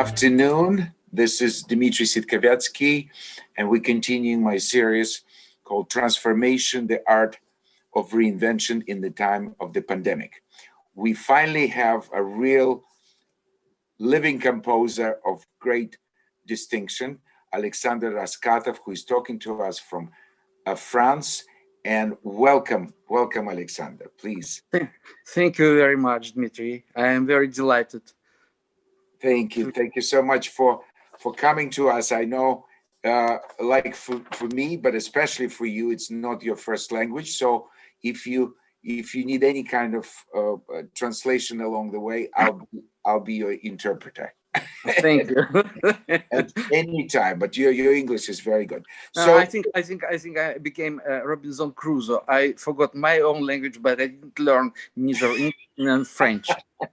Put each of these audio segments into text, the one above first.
Afternoon. This is Dmitry Sitkovetsky, and we're continuing my series called Transformation, the Art of Reinvention in the Time of the Pandemic. We finally have a real living composer of great distinction, Alexander Raskatov, who is talking to us from uh, France. And welcome, welcome, Alexander, please. Thank you very much, Dmitry. I am very delighted Thank you. Thank you so much for for coming to us. I know, uh, like for, for me, but especially for you, it's not your first language. So if you if you need any kind of uh, uh translation along the way, I'll I'll be your interpreter. Thank you. At any time, but your your English is very good. So I think I think I think I became uh, Robinson Crusoe. I forgot my own language, but I didn't learn neither English nor French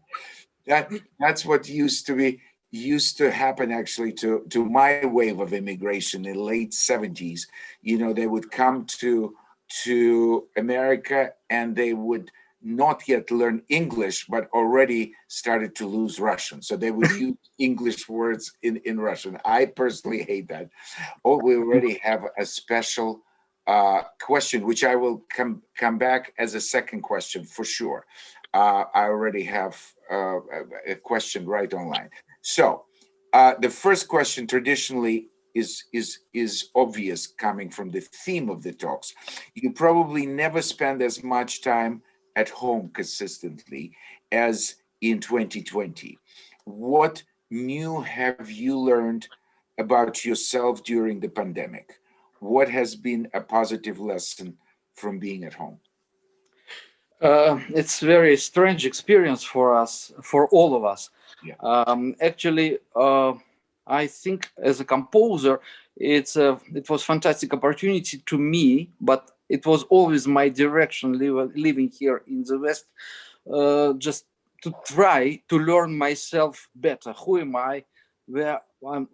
that that's what used to be used to happen actually to to my wave of immigration in the late 70s you know they would come to to america and they would not yet learn english but already started to lose russian. So they would use english words in in russian. I personally hate that. Oh we already have a special uh, question which i will come come back as a second question for sure. Uh, I already have uh, a question right online. So uh, the first question traditionally is, is, is obvious coming from the theme of the talks. You probably never spend as much time at home consistently as in 2020. What new have you learned about yourself during the pandemic? What has been a positive lesson from being at home? Uh, it's very strange experience for us, for all of us. Yeah. Um, actually, uh, I think as a composer, it's a, it was fantastic opportunity to me, but it was always my direction living here in the West, uh, just to try to learn myself better. Who am I? Where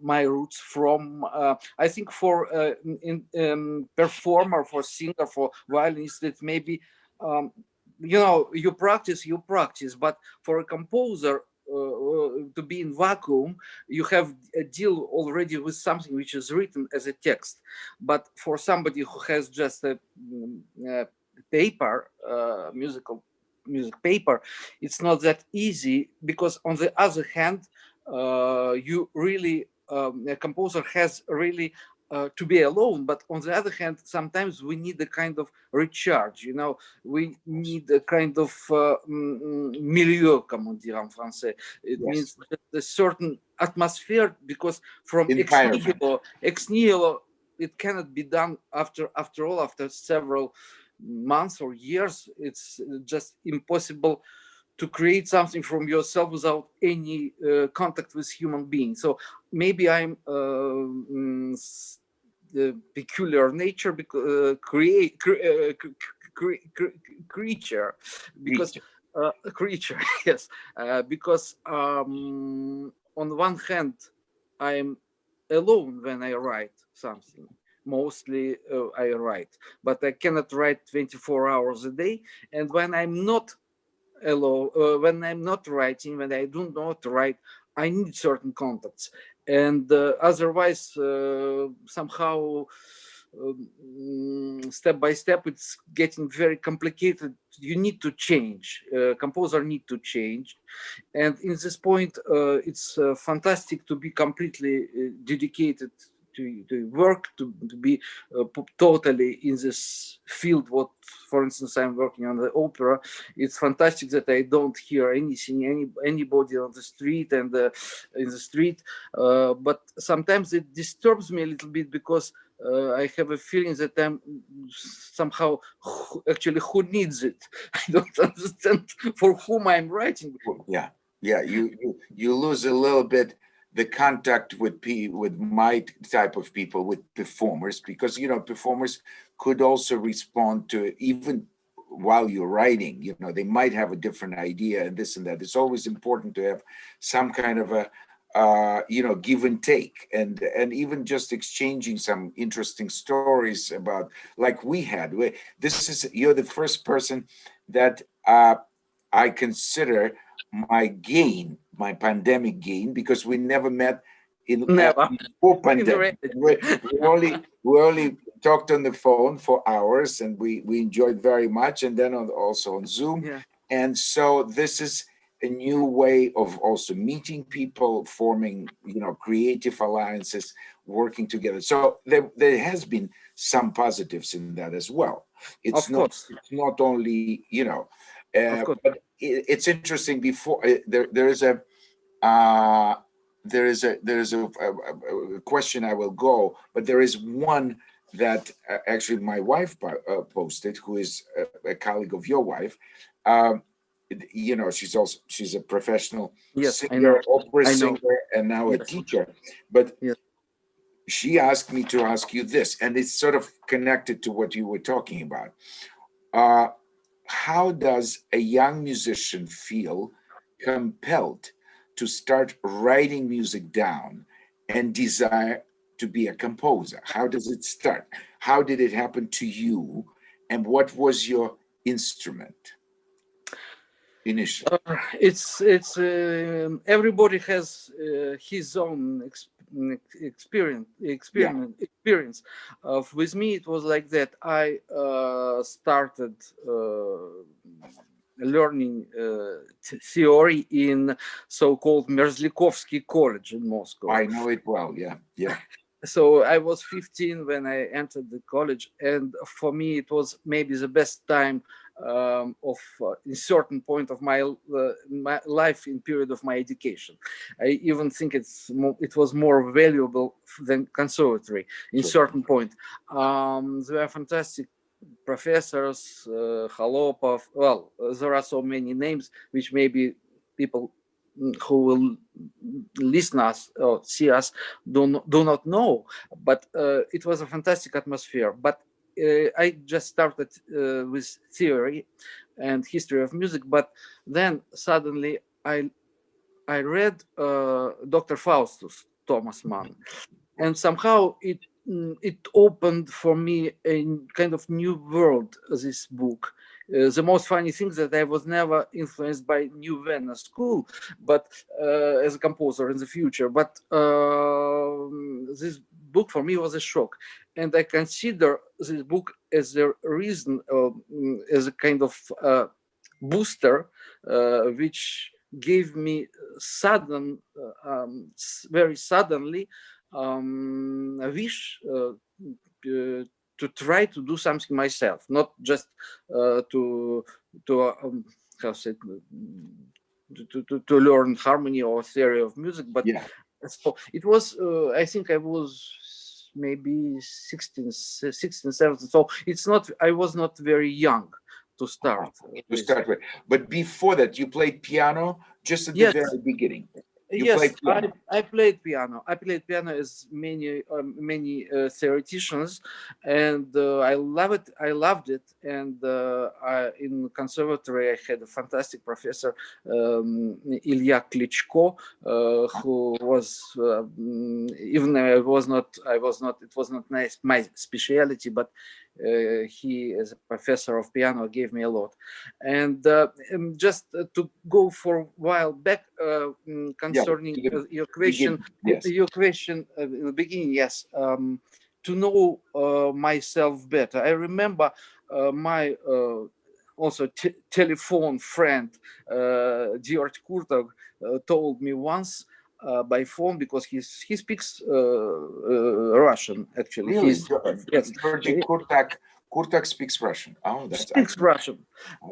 my roots from? Uh, I think for uh, in, um, performer, for singer, for violinist, it maybe um, you know you practice you practice but for a composer uh, uh, to be in vacuum you have a deal already with something which is written as a text. But for somebody who has just a, mm, a paper uh, musical music paper it's not that easy because on the other hand uh, you really um, a composer has really uh, to be alone but on the other hand sometimes we need a kind of recharge you know we need a kind of uh, mm, mm, milieu comme on dit en français it yes. means a certain atmosphere because from ex nihilo, ex nihilo it cannot be done after after all after several months or years it's just impossible to create something from yourself without any uh, contact with human beings. So maybe I'm uh, mm, the peculiar nature uh, create cre uh, cre cre creature. Because uh, creature yes. Uh, because um, on one hand I'm alone when I write something. Mostly uh, I write. But I cannot write 24 hours a day. And when I'm not alone uh, when I'm not writing when I do not write I need certain contacts and uh, otherwise uh, somehow um, step by step it's getting very complicated. You need to change. Uh, composer need to change. And in this point uh, it's uh, fantastic to be completely uh, dedicated to, to work, to, to be uh, totally in this field. What, for instance, I'm working on the opera. It's fantastic that I don't hear anything, any anybody on the street and uh, in the street. Uh, but sometimes it disturbs me a little bit because uh, I have a feeling that I'm somehow actually who needs it. I don't understand for whom I'm writing. Yeah, yeah, you you, you lose a little bit the contact with p with my type of people with performers because you know performers could also respond to even while you're writing you know they might have a different idea and this and that. It's always important to have some kind of a uh, you know give and take and and even just exchanging some interesting stories about like we had this is you're the first person that uh, I consider my gain my pandemic game because we never met in never before pandemic. we, we only we only talked on the phone for hours and we we enjoyed very much and then on, also on zoom yeah. and so this is a new way of also meeting people forming you know creative alliances working together so there, there has been some positives in that as well it's of not course. it's not only you know uh, but it's interesting before uh, there there is a uh there is a there is a, a, a, question I will go, but there is one that uh, actually my wife uh, posted, who is a, a, colleague of your wife. Um, you know, she's also she's a professional yes, singer, opera singer, and now yes. a teacher. But yes. she asked me to ask you this, and it's sort of connected to what you were talking about. How does a young musician feel compelled to start writing music down and desire to be a composer? How does it start? How did it happen to you? And what was your instrument initially? Uh, it's it's uh, everybody has uh, his own ex experience experience yeah. experience. Of with me, it was like that. I uh, started uh, learning uh, theory in so-called Merzlyakovsky College in Moscow. I know it well, yeah, yeah. so I was 15 when I entered the college, and for me it was maybe the best time um, of uh, a certain point of my, uh, my life in period of my education. I even think it's more, it was more valuable than conservatory in sure. certain point. Um, there are fantastic professors, uh, Kholopov, well, there are so many names which maybe people who will listen us or see us do not, do not know, but uh, it was a fantastic atmosphere. But I just started uh, with theory and history of music, but then suddenly I I read uh, Dr. Faustus Thomas Mann, and somehow it it opened for me a kind of new world, this book. Uh, the most funny thing that I was never influenced by New Vienna School, but uh, as a composer in the future. But uh, this book for me was a shock. And I consider this book as a reason, as a kind of uh, booster, uh, which gave me sudden, uh, um, very suddenly, um, a wish uh, uh, to try to do something myself, not just uh, to to um, how to, to to learn harmony or theory of music, but yeah. so it was. Uh, I think I was maybe 16, 16, 17. So it's not. I was not very young to start. Ah, to start with, but before that, you played piano just at the yes. very beginning. You yes, played I, I, played piano. I played piano as many um, many uh, theoreticians, and uh, I love it. I loved it. And uh, I, in conservatory, I had a fantastic professor, um, Ilya Klitschko, uh, who was um, even I was not. I was not. It was not nice my specialty, but uh, he as a professor of piano gave me a lot and, uh, and just uh, to go for a while back mm, concerning yeah, your question yes. your question in the beginning yes um, to know myself better i remember my also telephone friend uh, George Kurtág uh, told me once uh, by phone because he's he speaks uh, uh, Russian actually. Really? He's, yes. Georgi Kurtág Kurtág speaks Russian. Oh, that's speaks Russian,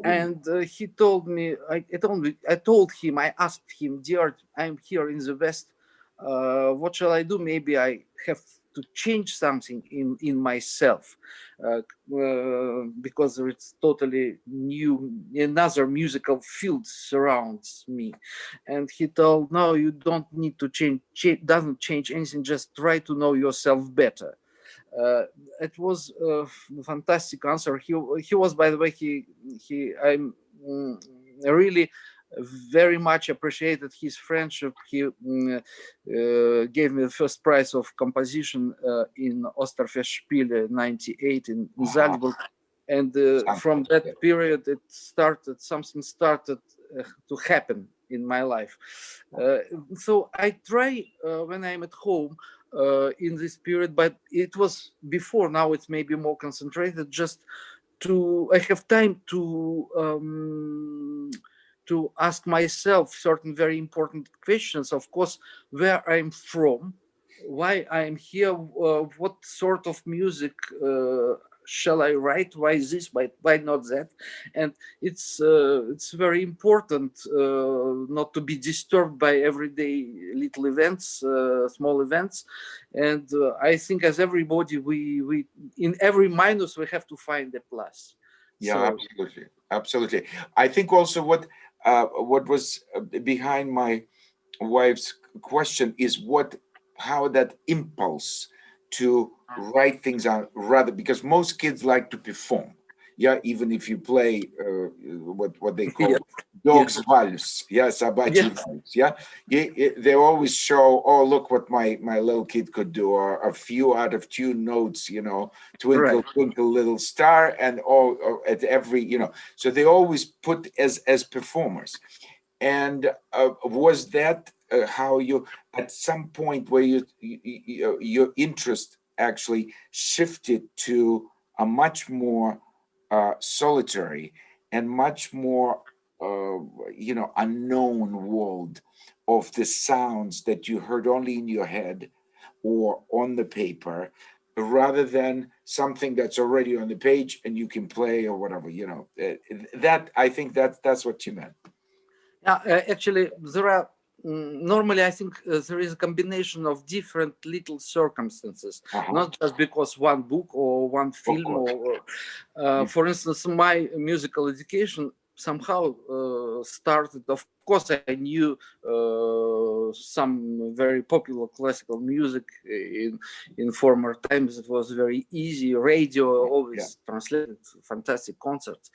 and uh, he told me. I, I told me. I told him. I asked him, George, I'm here in the West. Uh, what shall I do? Maybe I have to change something in in myself uh, uh, because it's totally new another musical field surrounds me. And he told no you don't need to change, change doesn't change anything just try to know yourself better. Uh, it was a fantastic answer. He he was by the way he he i'm mm, really very much appreciated his friendship. He mm, uh, gave me the first prize of composition uh, in Osterfestspiele 98 in wow. Salzburg. And uh, from that period, it started, something started uh, to happen in my life. Uh, so I try uh, when I'm at home uh, in this period, but it was before. Now it's maybe more concentrated. Just to I have time to um, to ask myself certain very important questions. Of course, where I'm from, why I'm here, uh, what sort of music uh, shall I write? Why this? Why why not that? And it's uh, it's very important uh, not to be disturbed by everyday little events, uh, small events. And uh, I think as everybody, we we in every minus we have to find a plus. Yeah, so, absolutely, absolutely. I think also what uh, what was uh, behind my wife's question is what how that impulse to write things out rather because most kids like to perform yeah even if you play uh, what what they call yeah. dogs yeah. vals yeah sabachi yeah. vals yeah they always show oh look what my my little kid could do or a few out of tune notes you know twinkle right. twinkle little star and all at every you know so they always put as as performers and uh, was that uh, how you at some point where you, you, your interest actually shifted to a much more uh, solitary and much more, uh, you know, unknown world of the sounds that you heard only in your head or on the paper rather than something that's already on the page and you can play or whatever you know uh, that i think that that's what you meant. Yeah uh, actually there are normally I think uh, there is a combination of different little circumstances, uh -huh. not just because one book or one film or, uh, for instance, my musical education somehow uh, started of course i knew uh, some very popular classical music in in former times it was very easy radio always yeah. translated fantastic concerts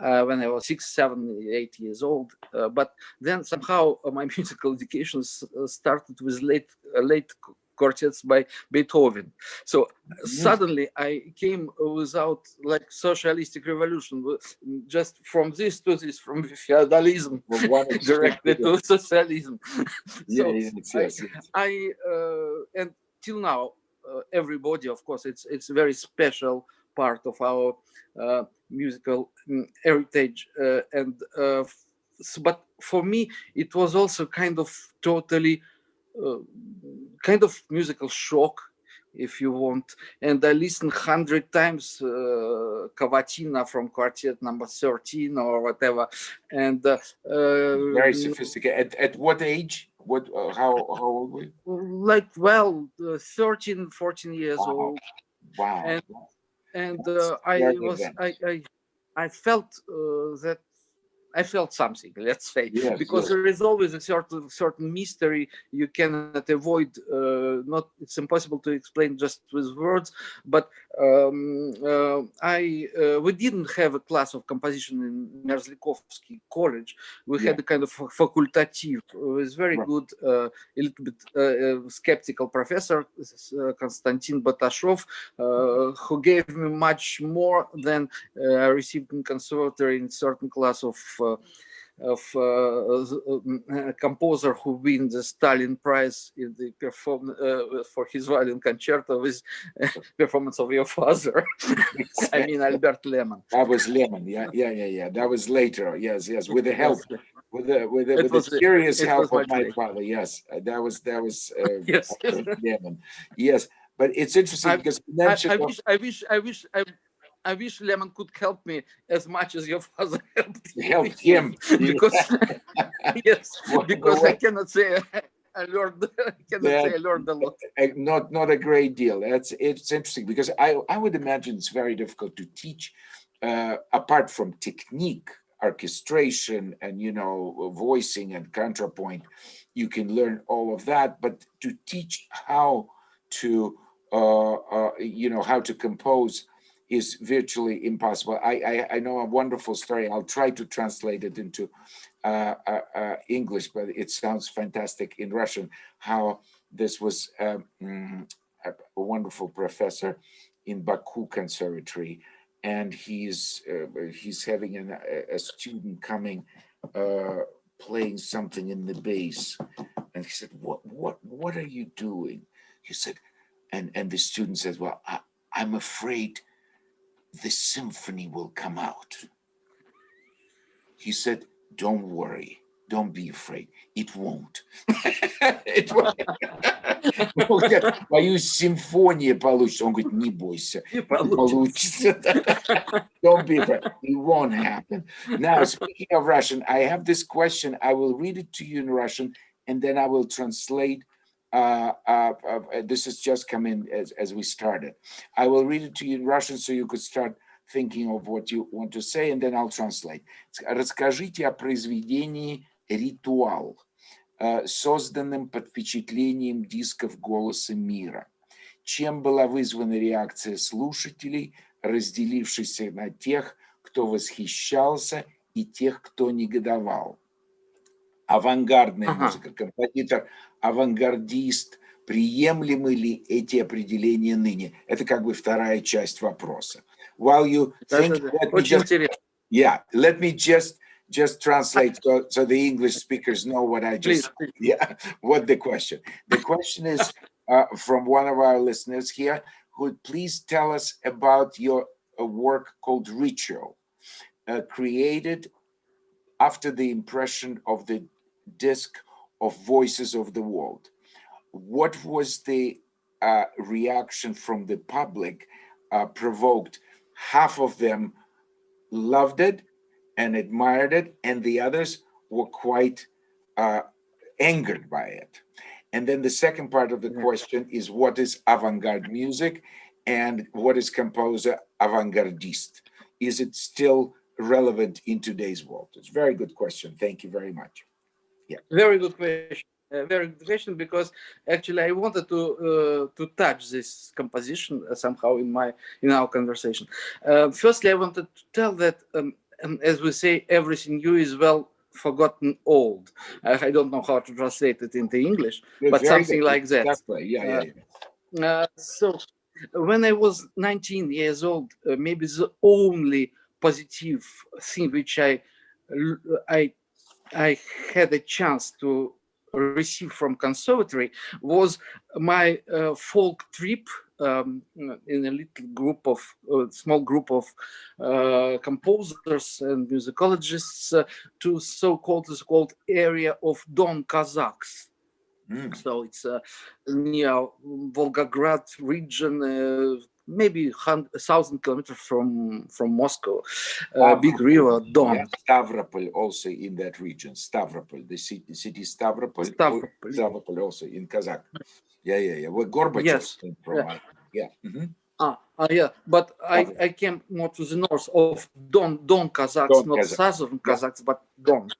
uh, when i was six seven eight years old uh, but then somehow my musical education uh, started with late uh, late quartets by Beethoven. So suddenly I came without like socialistic revolution, just from this to this, from feudalism directly to socialism. so yes, yes, I, I uh, and till now, uh, everybody, of course, it's it's a very special part of our uh, musical mm, heritage, uh, and uh, but for me, it was also kind of totally kind of musical shock if you want. And I listened hundred times uh, Cavatina from quartet number 13 or whatever. And uh, very sophisticated. At, at what age? What, uh, how, how old were you? Like, well, uh, 13, 14 years wow. old. Wow. And, and uh, I was, I, I, I felt uh, that I felt something, let's say, yes, because yes. there is always a certain certain mystery you cannot avoid. Uh, not it's impossible to explain just with words. But um, uh, I uh, we didn't have a class of composition in Merzlyakovsky College. We yeah. had a kind of facultative with very right. good, uh, a little bit uh, uh, skeptical professor Konstantin Batashov, who gave me much more than I received in conservatory in certain class of uh, of uh, a composer who win the Stalin Prize in the perform uh, for his violin concerto with performance of your father. I mean Albert Leman. That was Leman. Yeah, yeah, yeah, yeah. That was later. Yes, yes. With the help, with the with the, with the curious help of my father. Yes, that was that was uh, yes. Yes, but it's interesting I, because I, I, wish I wish I wish I I wish Leman could help me as much as your father helped, helped him. because yes, because I cannot say I learned I cannot yeah, say I learned a lot. Not not a great deal. That's it's interesting because I I would imagine it's very difficult to teach uh, apart from technique, orchestration, and you know voicing and counterpoint. You can learn all of that, but to teach how to uh, uh, you know how to compose is virtually impossible. I, I, I, know a wonderful story. I'll try to translate it into uh, uh, uh, English, but it sounds fantastic in Russian, how this was um, mm, a, wonderful professor in Baku Conservatory, and he's uh, he's having an, a, student coming uh, playing something in the bass. And he said, what, what, what are you doing? He said, and, and the student says, well, I, I'm afraid the symphony will come out. He said, don't worry, don't be afraid, it won't. it won't. Боюсь, симфония получится. Он говорит, не бойся, получится. Don't be afraid, it won't happen. Now, speaking of Russian, I have this question. I will read it to you in Russian, and then I will translate uh, uh, uh, this has just come in as, as we started. I will read it to you in Russian so you could start thinking of what you want to say, and then I'll translate. Расскажите о произведении «Ритуал», созданном под впечатлением дисков «Голоса мира». Чем была вызвана реакция слушателей, разделившихся на тех, кто восхищался, и тех, кто негодовал? Авангардная ага. музыка, композитор, авангардист, приемлемы ли эти определения ныне? Это как бы вторая часть вопроса. While you think, let me just, yeah, let me just just translate so, so the English speakers know what I just, please, yeah, what the question. The question is uh, from one of our listeners here, who please tell us about your uh, work called Ritual, uh, created after the impression of the disc of Voices of the World. What was the uh, reaction from the public uh, provoked? Half of them loved it and admired it, and the others were quite uh, angered by it. And then the second part of the question is what is avant-garde music and what is composer avant-gardiste? Is it still relevant in today's world? It's a very good question. Thank you very much. Yeah. Very good question. Uh, very good question because actually I wanted to uh, to touch this composition uh, somehow in my in our conversation. Uh, firstly, I wanted to tell that um, um, as we say, everything new is well forgotten old. I don't know how to translate it into English, but something good. like that. Exactly. Yeah, yeah. yeah. Uh, so when I was 19 years old, maybe the only positive thing which I I I had a chance to receive from conservatory was my uh, folk trip um, in a little group of uh, small group of uh, composers and musicologists uh, to so-called so-called area of Don Kazakhs. Mm. So it's uh, near Volgograd region, uh, maybe a thousand kilometers from from Moscow, uh, big river Don. Yeah, Stavropol also in that region. Stavropol, the city, city Stavropol. Stavropol, Stavropol also in Kazakh. Yeah, yeah, yeah. Where Gorbachev yes. came from. Yeah. yeah. Mm -hmm. Ah, uh, yeah, but I, I came more to the north of Don, Don Kazakhs, Don not Kazakh. southern Kazakhs, but Don.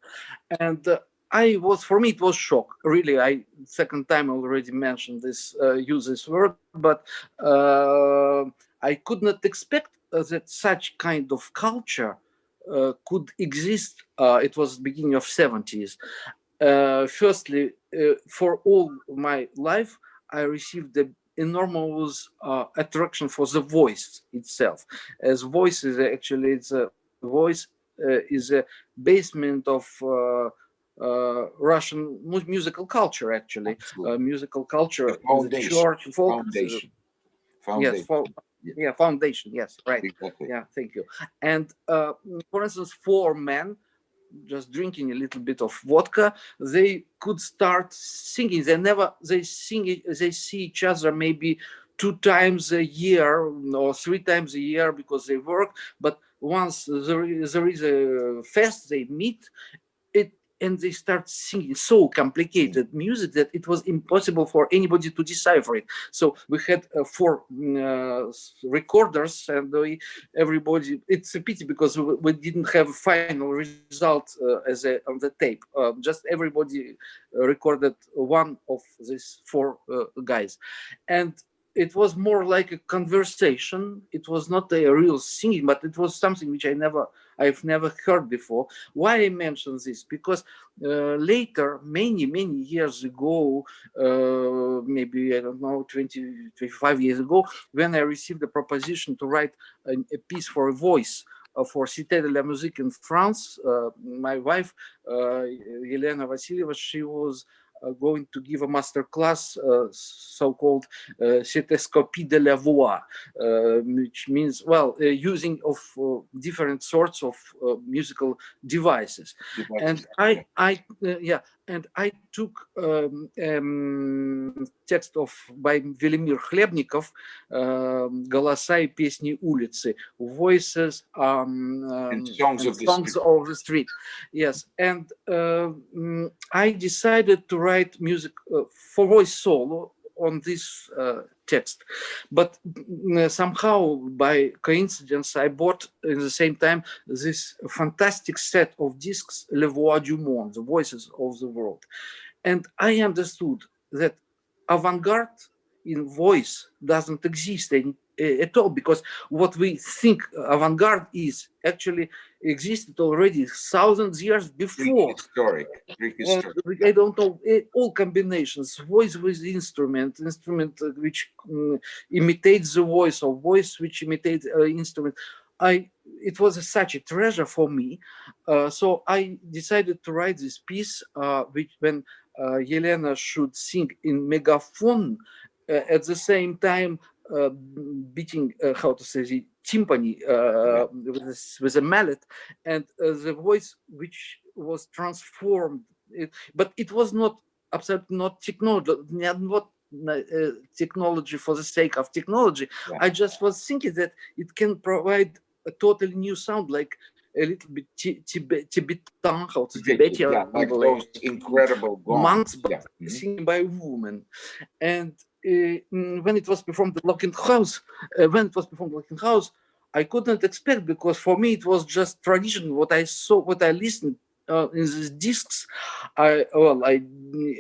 And uh, I was, for me, it was shock. Really, I second time already mentioned this, uh, use this word, but uh, I could not expect uh, that such kind of culture uh, could exist. Uh, it was beginning of 70s. Uh, firstly, for all my life, I received the enormous attraction for the voice itself. As voice is actually, it's a voice is a basement of uh, Russian mu musical culture, actually, uh, musical culture, the church, folk, foundation. foundation. Yes, fo yeah, foundation. Yes, right. Exactly. Yeah, thank you. And uh, for instance, four men just drinking a little bit of vodka, they could start singing. They never they sing. They see each other maybe two times a year or three times a year because they work. But once there is, there is a fest, they meet and they start singing so complicated music that it was impossible for anybody to decipher it. So we had uh, four mm, uh, recorders and we, everybody, it's a pity because we, we didn't have a final result uh, as a, on the tape. Uh, just everybody recorded one of these four uh, guys. And it was more like a conversation. It was not a real singing, but it was something which I never, I've never heard before. Why I mention this? Because uh, later, many, many years ago, uh, maybe, I don't know, 20, 25 years ago, when I received the proposition to write a, a piece for a voice uh, for Cité de la Musique in France. Uh, my wife, uh, Elena Vasilieva, she was Uh, going to give a master class, uh, so-called uh, Cétoscopie de la voix, uh, which means, well, uh, using of different sorts of musical devices. And I, I, yeah, and I took um, um, text of by Велимир Хлебников um, «Голоса и песни улицы», voices um, and songs, of, songs the of, the street. Yes, and uh, I decided to write music uh, for voice solo on this uh, text. But uh, somehow, by coincidence, I bought in the same time this fantastic set of discs, Le Voix du Monde, the voices of the world. And I understood that avant-garde in voice doesn't exist any, at all because what we think avant-garde is actually existed already thousands years before. Prehistoric. Prehistoric. I don't know eh, all combinations, voice with instrument, instrument uh, which um, imitates the voice or voice which imitates uh, instrument. I it was a, such a treasure for me, uh, so I decided to write this piece, uh, which when uh, Yelena should sing in megaphone, uh, at the same time beating, uh, how to say, the timpani uh, with, a, with a mallet, and the voice which was transformed. It, but it was not absolutely not technology, not uh, technology for the sake of technology. Yeah. I just was thinking that it can provide a totally new sound, like a little bit Tibetan, how to Tibetan, yeah, like those incredible monks, but yeah. mm -hmm. singing by women. And uh, mm, when it was performed at Lockenhaus, uh, when it was performed Lockenhaus, I couldn't expect because for me it was just tradition. What I saw, what I listened uh, in these discs, I well, I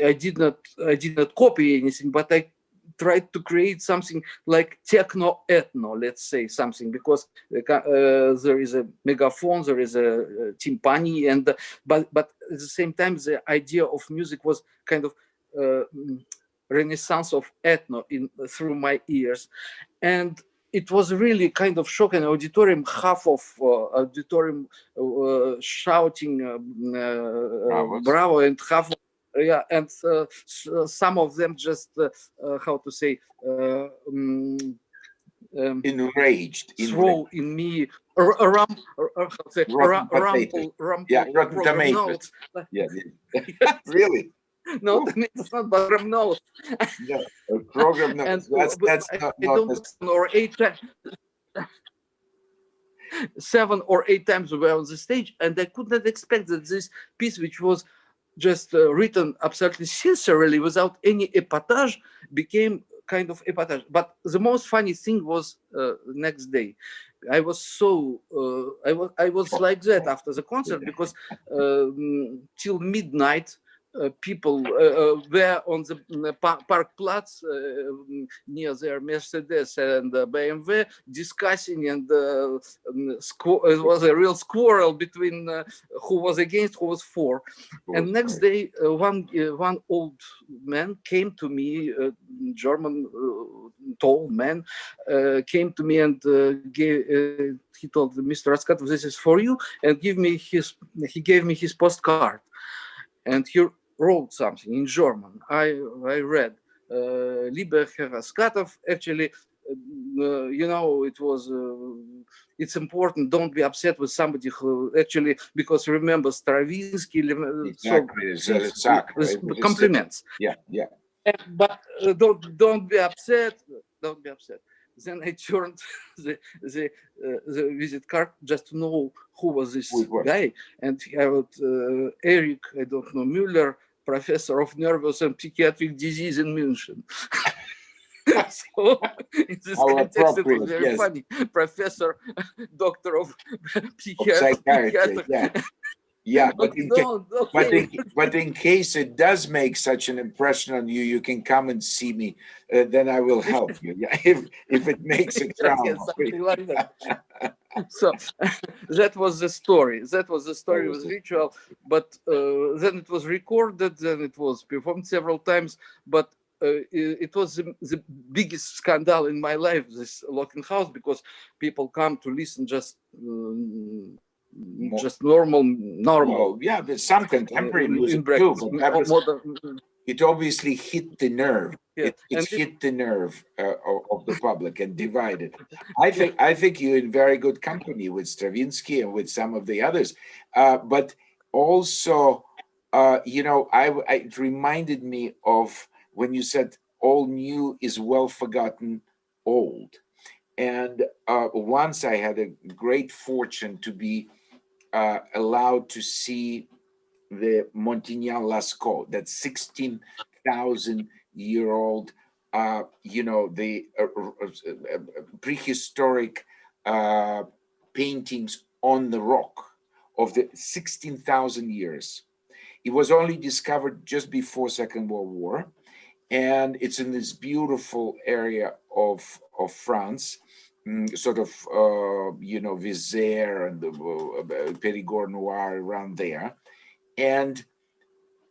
I did not I did not copy anything, but I tried to create something like techno ethno, let's say something, because uh, there is a megaphone, there is a, a timpani, and but but at the same time the idea of music was kind of uh, renaissance of ethno in through my ears. And it was really kind of shocking auditorium half of uh, auditorium uh, shouting um, uh, bravo and half of, yeah and uh, some of them just uh, uh, how to say um, um, enraged throw in me around rumble rumble yeah yeah, yeah. really no, it's not program notes. yeah, program notes. And, that's that's I, not, I don't or eight times. Seven or eight times we were on the stage, and I could not expect that this piece, which was just uh, written absolutely sincerely without any epatage, became kind of epatage. But the most funny thing was uh, next day. I was so uh, I was I was like that after the concert because um, till midnight Uh, people uh, uh, were on the mm, uh, park plots uh, mm, near their Mercedes and BMW discussing and um, it was a real quarrel between who was against, who was for. And next day, one one old man came to me, German tall man, came to me and gave he told Mr. Raskatov, this is for you, and give me his, he gave me his postcard. And here wrote something in German. I, I read, uh, Lieber Herr Raskatov, actually, uh, you know, it was, uh, it's important, don't be upset with somebody who actually, because remember Stravinsky, exactly. so, exactly. compliments. Yeah, yeah. but uh, don't, don't be upset, don't be upset. Then I turned the the, uh, the visit card just to know who was this guy, and I wrote uh, Eric, I don't know Müller, professor of nervous and psychiatric disease in München. so in this context, it was very yes. funny. Professor, doctor of psychiatry. Yeah. Yeah, but in, okay. but, in, but in case it does make such an impression on you, you can come and see me. Uh, then I will help you. Yeah, if if it makes a trauma. like that. so that was the story. That was the story. It was ritual, but uh, then it was recorded. Then it was performed several times. But uh, it, it was the, the biggest scandal in my life, this Lockenhaus, because people come to listen just um, Mo- just normal, normal. Yeah, there's some contemporary in- in music too, brackets, but mo- that was- modern- it obviously hit the nerve. yeah. It, it And it- hit the nerve uh, of, of the public and divided. I think I think you're in very good company with Stravinsky and with some of the others, uh, but also, uh, you know, I it reminded me of when you said all new is well forgotten old, and uh, once I had a great fortune to be uh, allowed to see the Montignac Lascaux, that 16,000 year old, uh, you know, the uh, uh, uh, prehistoric uh, paintings on the rock of the 16,000 years. It was only discovered just before Second World War, and it's in this beautiful area of of France, sort of uh, you know Vézère and the uh, Périgord Noir around there, and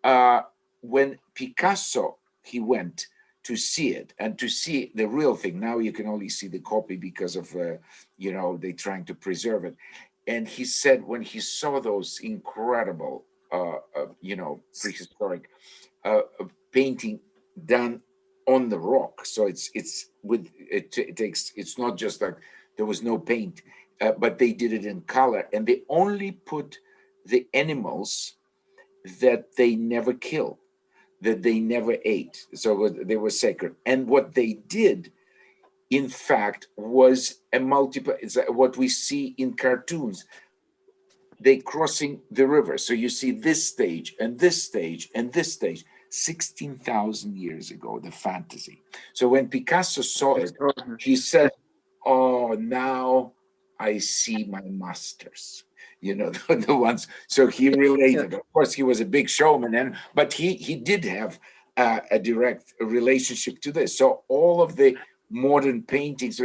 uh, when Picasso he went to see it and to see the real thing. Now you can only see the copy because of uh, you know they trying to preserve it. And he said when he saw those incredible uh, uh, you know prehistoric uh, uh, painting done on the rock, so it's it's with it, it takes it's not just like there was no paint, uh, but they did it in color, and they only put the animals that they never kill, that they never ate. So they were sacred. And what they did, in fact, was a multiple, it's what we see in cartoons. They crossing the river. So you see this stage and this stage and this stage, 16,000 years ago, the fantasy. So when Picasso saw it, he said, "Oh, now I see my masters." You know, the, the ones. So he related. Of course, he was a big showman, and but he he did have uh, a direct relationship to this. So all of the modern paintings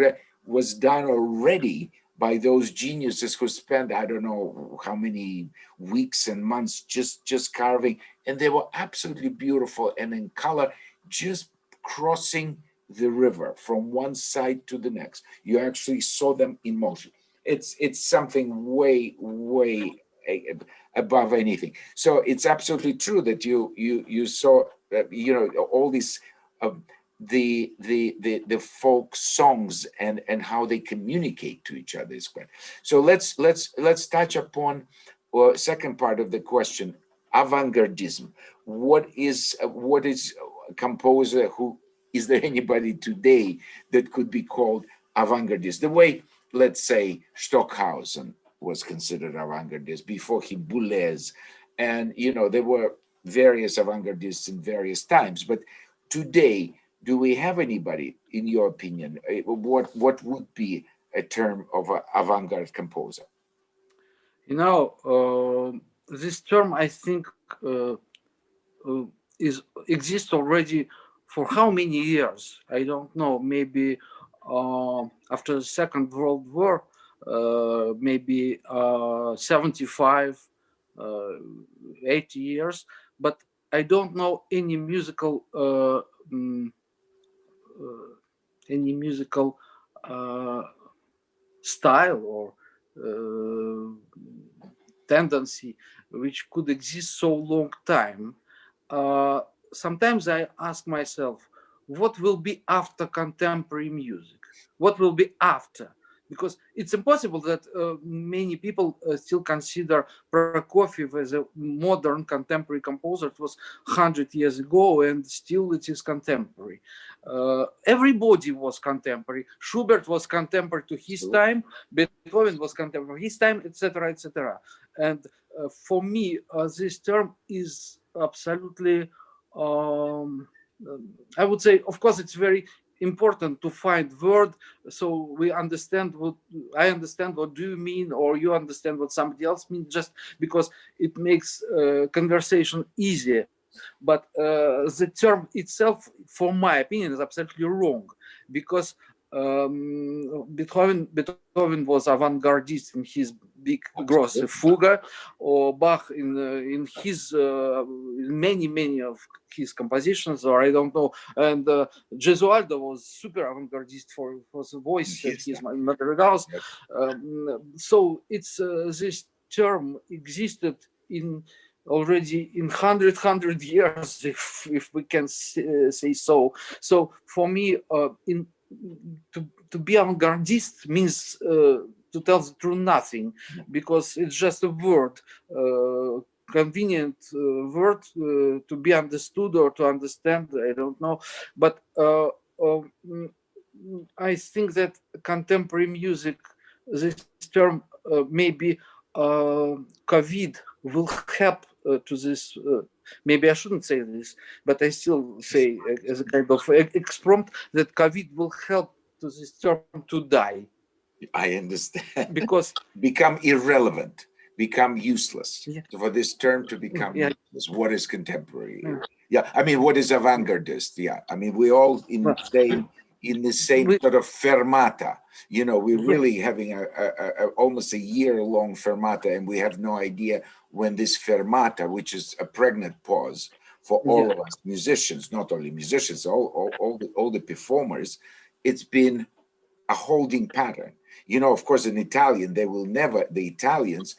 was done already by those geniuses who spent I don't know how many weeks and months just just carving, and they were absolutely beautiful and in color, just crossing the river from one side to the next. You actually saw them in motion. It's it's something way way above anything. So it's absolutely true that you you you saw uh, you know all these uh, the the the the folk songs and and how they communicate to each other is great. So let's let's let's touch upon uh, second part of the question avant-gardism what is what is a composer who is there anybody today that could be called avant-gardist the way let's say stockhausen was considered avant-gardist before he boulez and you know there were various avant-gardists in various times but today do we have anybody in your opinion uh, what what would be a term of an avant-garde composer You know, uh, this term I think uh, uh, is exists already for how many years? I don't know. Maybe uh, after the Second World War, uh, maybe uh, 75, uh, 80 years. But I don't know any musical uh, any musical uh, style or uh, tendency which could exist so long time uh, sometimes i ask myself what will be after contemporary music? What will be after because it's impossible that uh, many people uh, still consider Prokofiev as a modern contemporary composer. It was 100 years ago and still it is contemporary. Uh, everybody was contemporary. Schubert was contemporary to his time, Beethoven was contemporary to his time, etc., etc. And uh, for me, uh, this term is absolutely, um, um, I would say, of course, it's very important to find word so we understand what I understand what do you mean or you understand what somebody else means just because it makes uh, conversation easier. But uh, the term itself for my opinion is absolutely wrong because um, Beethoven, Beethoven was avant-gardist in his big grosse fuga, or Bach in uh, in his uh, many many of his compositions, or I don't know. And uh, Gesualdo was super avant-gardist for for the voice and Yes, his madrigals. Yes. Um, so it's uh, this term existed in already in 100 100 years if if we can say, uh, say so so for me uh, in to to be avant-gardist means uh, to tell the truth nothing because it's just a word uh, convenient uh, word uh, to be understood or to understand i don't know. But uh, um, i think that contemporary music this term uh, maybe covid will help to this maybe i shouldn't say this but i still say as a kind of exprompt that covid will help to this term to die I understand. because become irrelevant, become useless. Yeah. For this term to become Yeah. useless, what is contemporary? Yeah. Yeah, I mean, what is avant-gardist? Yeah, I mean, we all in the same in the same we- sort of fermata. You know, we're Yeah. really having a, a, a, almost a year-long fermata, and we have no idea when this fermata, which is a pregnant pause for all Yeah. of us musicians, not only musicians, all all, all the all the performers, it's been a holding pattern. You know, of course, in Italian, they will never, the Italians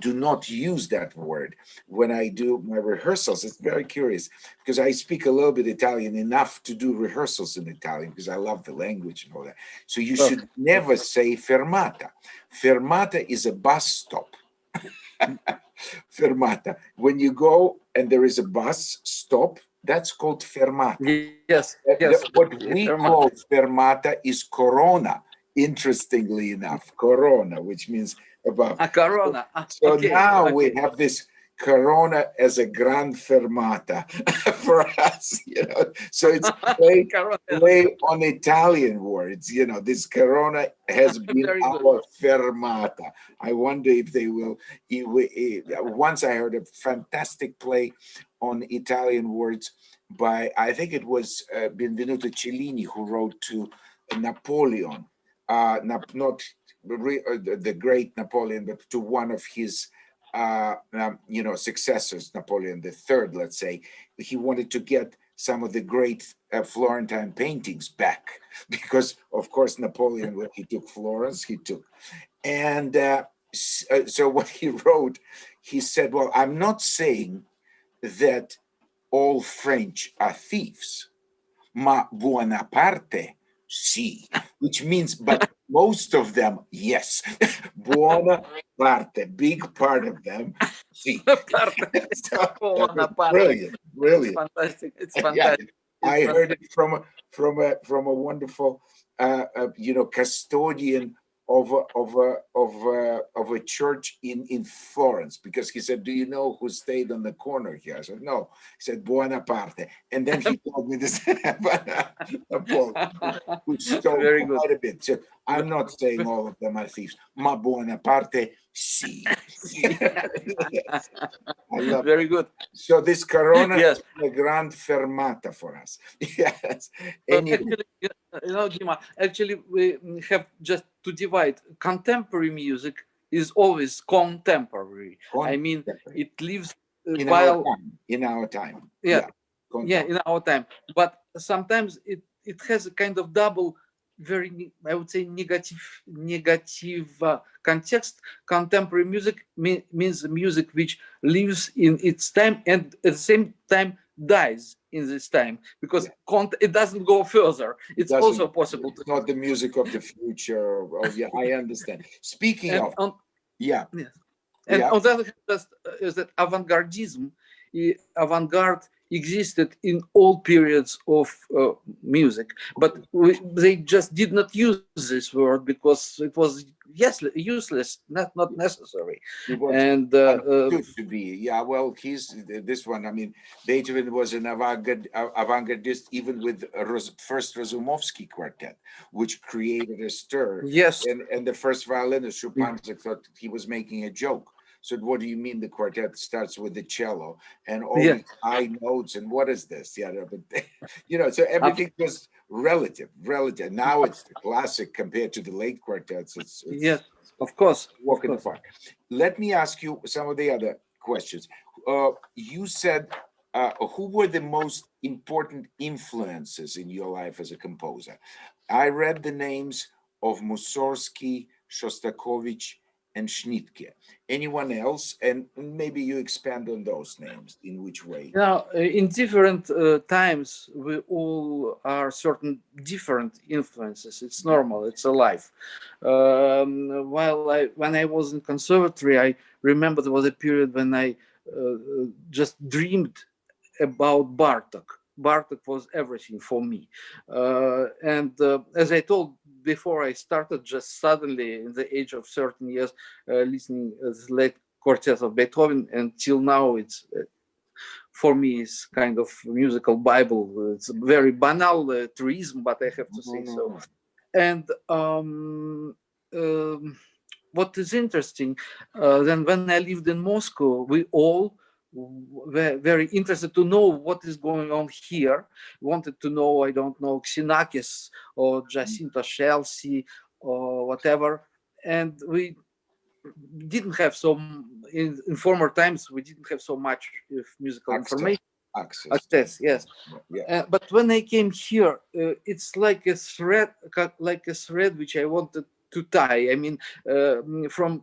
do not use that word. When I do my rehearsals, it's very curious because I speak a little bit Italian enough to do rehearsals in Italian because I love the language and all that. So you should never say fermata. Fermata is a bus stop. fermata. When you go and there is a bus stop, that's called fermata. yes yes What we fermata. call fermata is corona, interestingly enough, corona, which means above. a corona Ah, So okay, now we have this corona as a grand fermata for us, you know. So it's play, play on Italian words, you know. This corona has been Very good. our fermata. I wonder if they will. Once I heard a fantastic play on Italian words by I think it was uh, Benvenuto Cellini who wrote to Napoleon, uh, not re- uh, the, great Napoleon, but to one of his, uh, um, you know, successors, Napoleon Third, let's say. He wanted to get some of the great uh, Florentine paintings back because, of course, Napoleon, when he took Florence, he took, and uh, uh, so what he wrote, he said, "Well, I'm not saying." that all French are thieves. Ma buona parte, sì, which means, but most of them, yes. buona parte, big part of them, sì. So, Buona parte. brilliant, brilliant. fantastic it's Yeah, fantastic I It's heard it from a from a from a wonderful uh, uh you know custodian of a of a of a of a church in in Florence because he said, "Do you know who stayed on the corner here?" I said, "No." He said, "Buonaparte," and then he told me this. who stole Very good. quite a bit. So I'm not saying all of them are thieves. Ma Buonaparte, sì. Yes. I love very good so this Corona yes is a grand fermata for us. Yes. Anyway, actually, you know, Dima, actually, we have just to divide. Contemporary music is always contemporary. I mean, it lives uh, in while our time, in our time. Yeah. Con- yeah in our time but sometimes it it has a kind of double very i would say negative negative uh, context contemporary music me- means music which lives in its time and at the same time dies in this time because cont- it doesn't go further it's doesn't- also possible to It's not the music of the future. Oh, yeah, I understand. Speaking and of, on, yeah, And Yeah. on the other hand, just, uh, is that avant-gardism, avant-garde existed in all periods of uh, music, but we, they just did not use this word because it was yes useless, not not necessary. And uh, uh, to be. Yeah, well, he's this one. I mean, Beethoven was an avant-garde, avant-gardist even with first Razumovsky quartet, which created a stir. yes, and and the first violinist Schuppanzigh thought he was making a joke So what do you mean the quartet starts with the cello and all Yeah. these high notes and what is this? Yeah, but you know, so everything was relative, relative. Now it's the classic compared to the late quartets. It's, it's Yes, of course. walk in the park. Let me ask you some of the other questions. Uh, you said, uh, who were the most important influences in your life as a composer? I read the names of Mussorgsky, Shostakovich, and Schnittke. Anyone else? And maybe you expand on those names. In which way? Now, uh, in different uh, times, we all are certain different influences. It's normal. It's alive. Um, while I, when I was in conservatory, I remember there was a period when I uh, just dreamed about Bartok. Bartok was everything for me. Uh, and uh, as I told before, I started just suddenly in the age of 13 years uh, listening to the late quartets of Beethoven, and till now it's uh, for me is kind of musical bible. It's very banal uh, truism but i have to say so. And um, um, what is interesting uh, then when i lived in moscow we all were very interested to know what is going on here wanted to know i don't know xenakis or Giacinto Scelsi or whatever and we didn't have so in, in former times we didn't have so much of musical Access. information Access. access yes Yeah. uh, but when I came here, uh, it's like a thread, like a thread which I wanted to tie. I mean, uh, from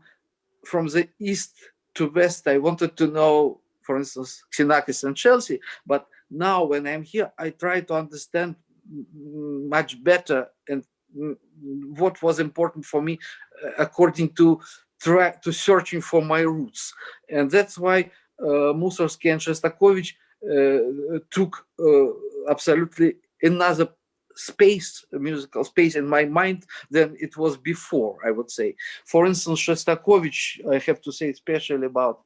from the east to west, I wanted to know, for instance, Xenakis and Scelsi. But now, when I'm here, I try to understand much better and what was important for me, uh, according to try to searching for my roots, and that's why uh, Mussorgsky and Shostakovich uh, took uh, absolutely another space, musical space in my mind than it was before, I would say. For instance, Shostakovich, I have to say especially about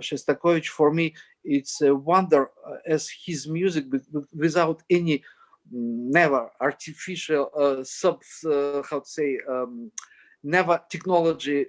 Shostakovich, for me, it's a wonder uh, as his music with- with- without any never artificial uh, sub, uh, how to say, um, never technology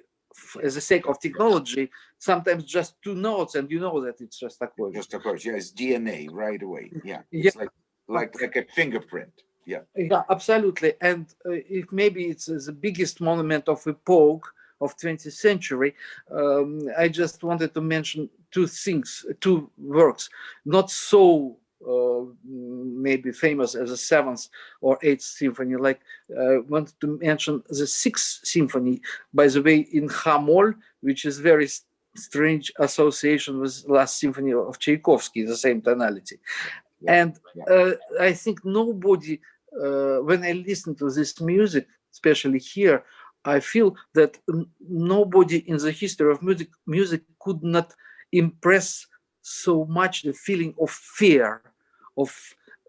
as a sake of technology, sometimes just two notes and you know that it's Shostakovich. Just of course, yeah, it's DNA right away. Yeah. Yeah. It's like like like a fingerprint. Yeah. Yeah, absolutely. And uh, it maybe it's uh, the biggest monument of epoch of 20th century. Um, I just wanted to mention two things, two works, not so uh, maybe famous as the seventh or eighth symphony. Like I uh, wanted to mention the sixth symphony, by the way, in H-moll, which is very strange association with last symphony of Tchaikovsky, the same tonality. Yeah, And uh, I think nobody, uh, when I listen to this music, especially here, I feel that n- nobody in the history of music music could not impress so much the feeling of fear of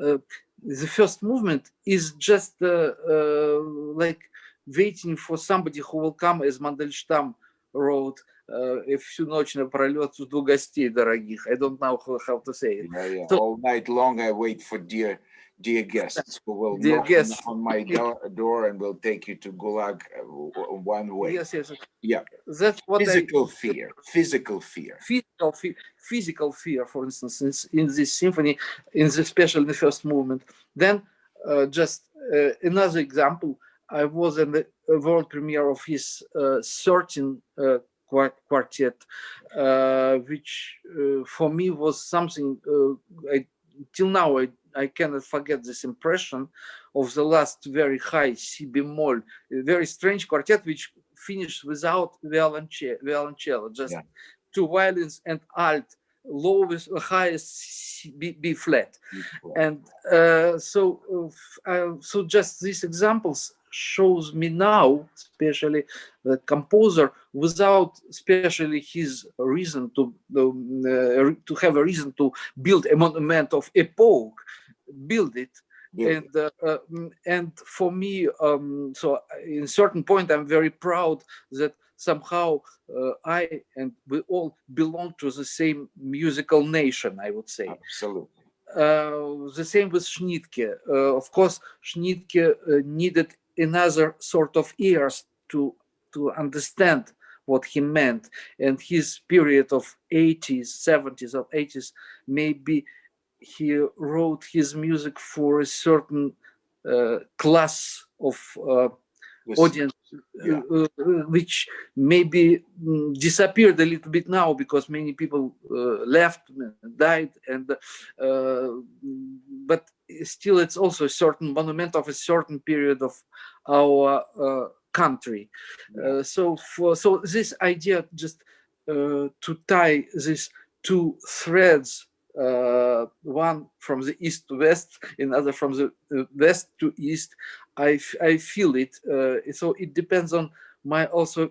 uh, the first movement is just uh, uh, like waiting for somebody who will come as Мандельштам wrote uh, всю ночь напролет жду гостей дорогих. I don't know how, how to say it. Yeah, yeah. So- All night long, I wait for dear, dear guests who will Dear knock guests. on my door, door and will take you to Gulag uh, one way. Yes, yes. Yeah. That's what I Physical fear, physical fear. physical fe- physical fear, for instance, in, in this symphony, in the especially the first movement. Then, uh, just uh, another example. I was in the world premiere of his uh, 13 uh, quartet, uh, which uh, for me was something. Uh, I, till now, I, I cannot forget this impression of the last very high C bemol, a very strange quartet which finished without violoncello, violoncello just Yeah. two violins and alt, lowest, highest C, B, B flat. And uh, so uh, uh, so just these examples shows me now especially the composer without especially his reason to uh, to have a reason to build a monument of epoch build it Yeah. and uh, uh, mm, and for me um, so in certain point i'm very proud that somehow uh, i and we all belong to the same musical nation i would say Absolutely. uh, the same with Schnittke. Uh, of course, Schnittke uh, needed another sort of ears to to understand what he meant. And his period of 80s, 70s, or 80s, maybe he wrote his music for a certain uh, class of uh, audience Yeah. uh, uh, which maybe mm, disappeared a little bit now because many people uh, left died and uh, but still it's also a certain monument of a certain period of our uh, country. Uh, so for so this idea just uh, to tie these two threads uh, one from the east to west, another from the uh, west to east. I, I feel it. Uh, so it depends on my also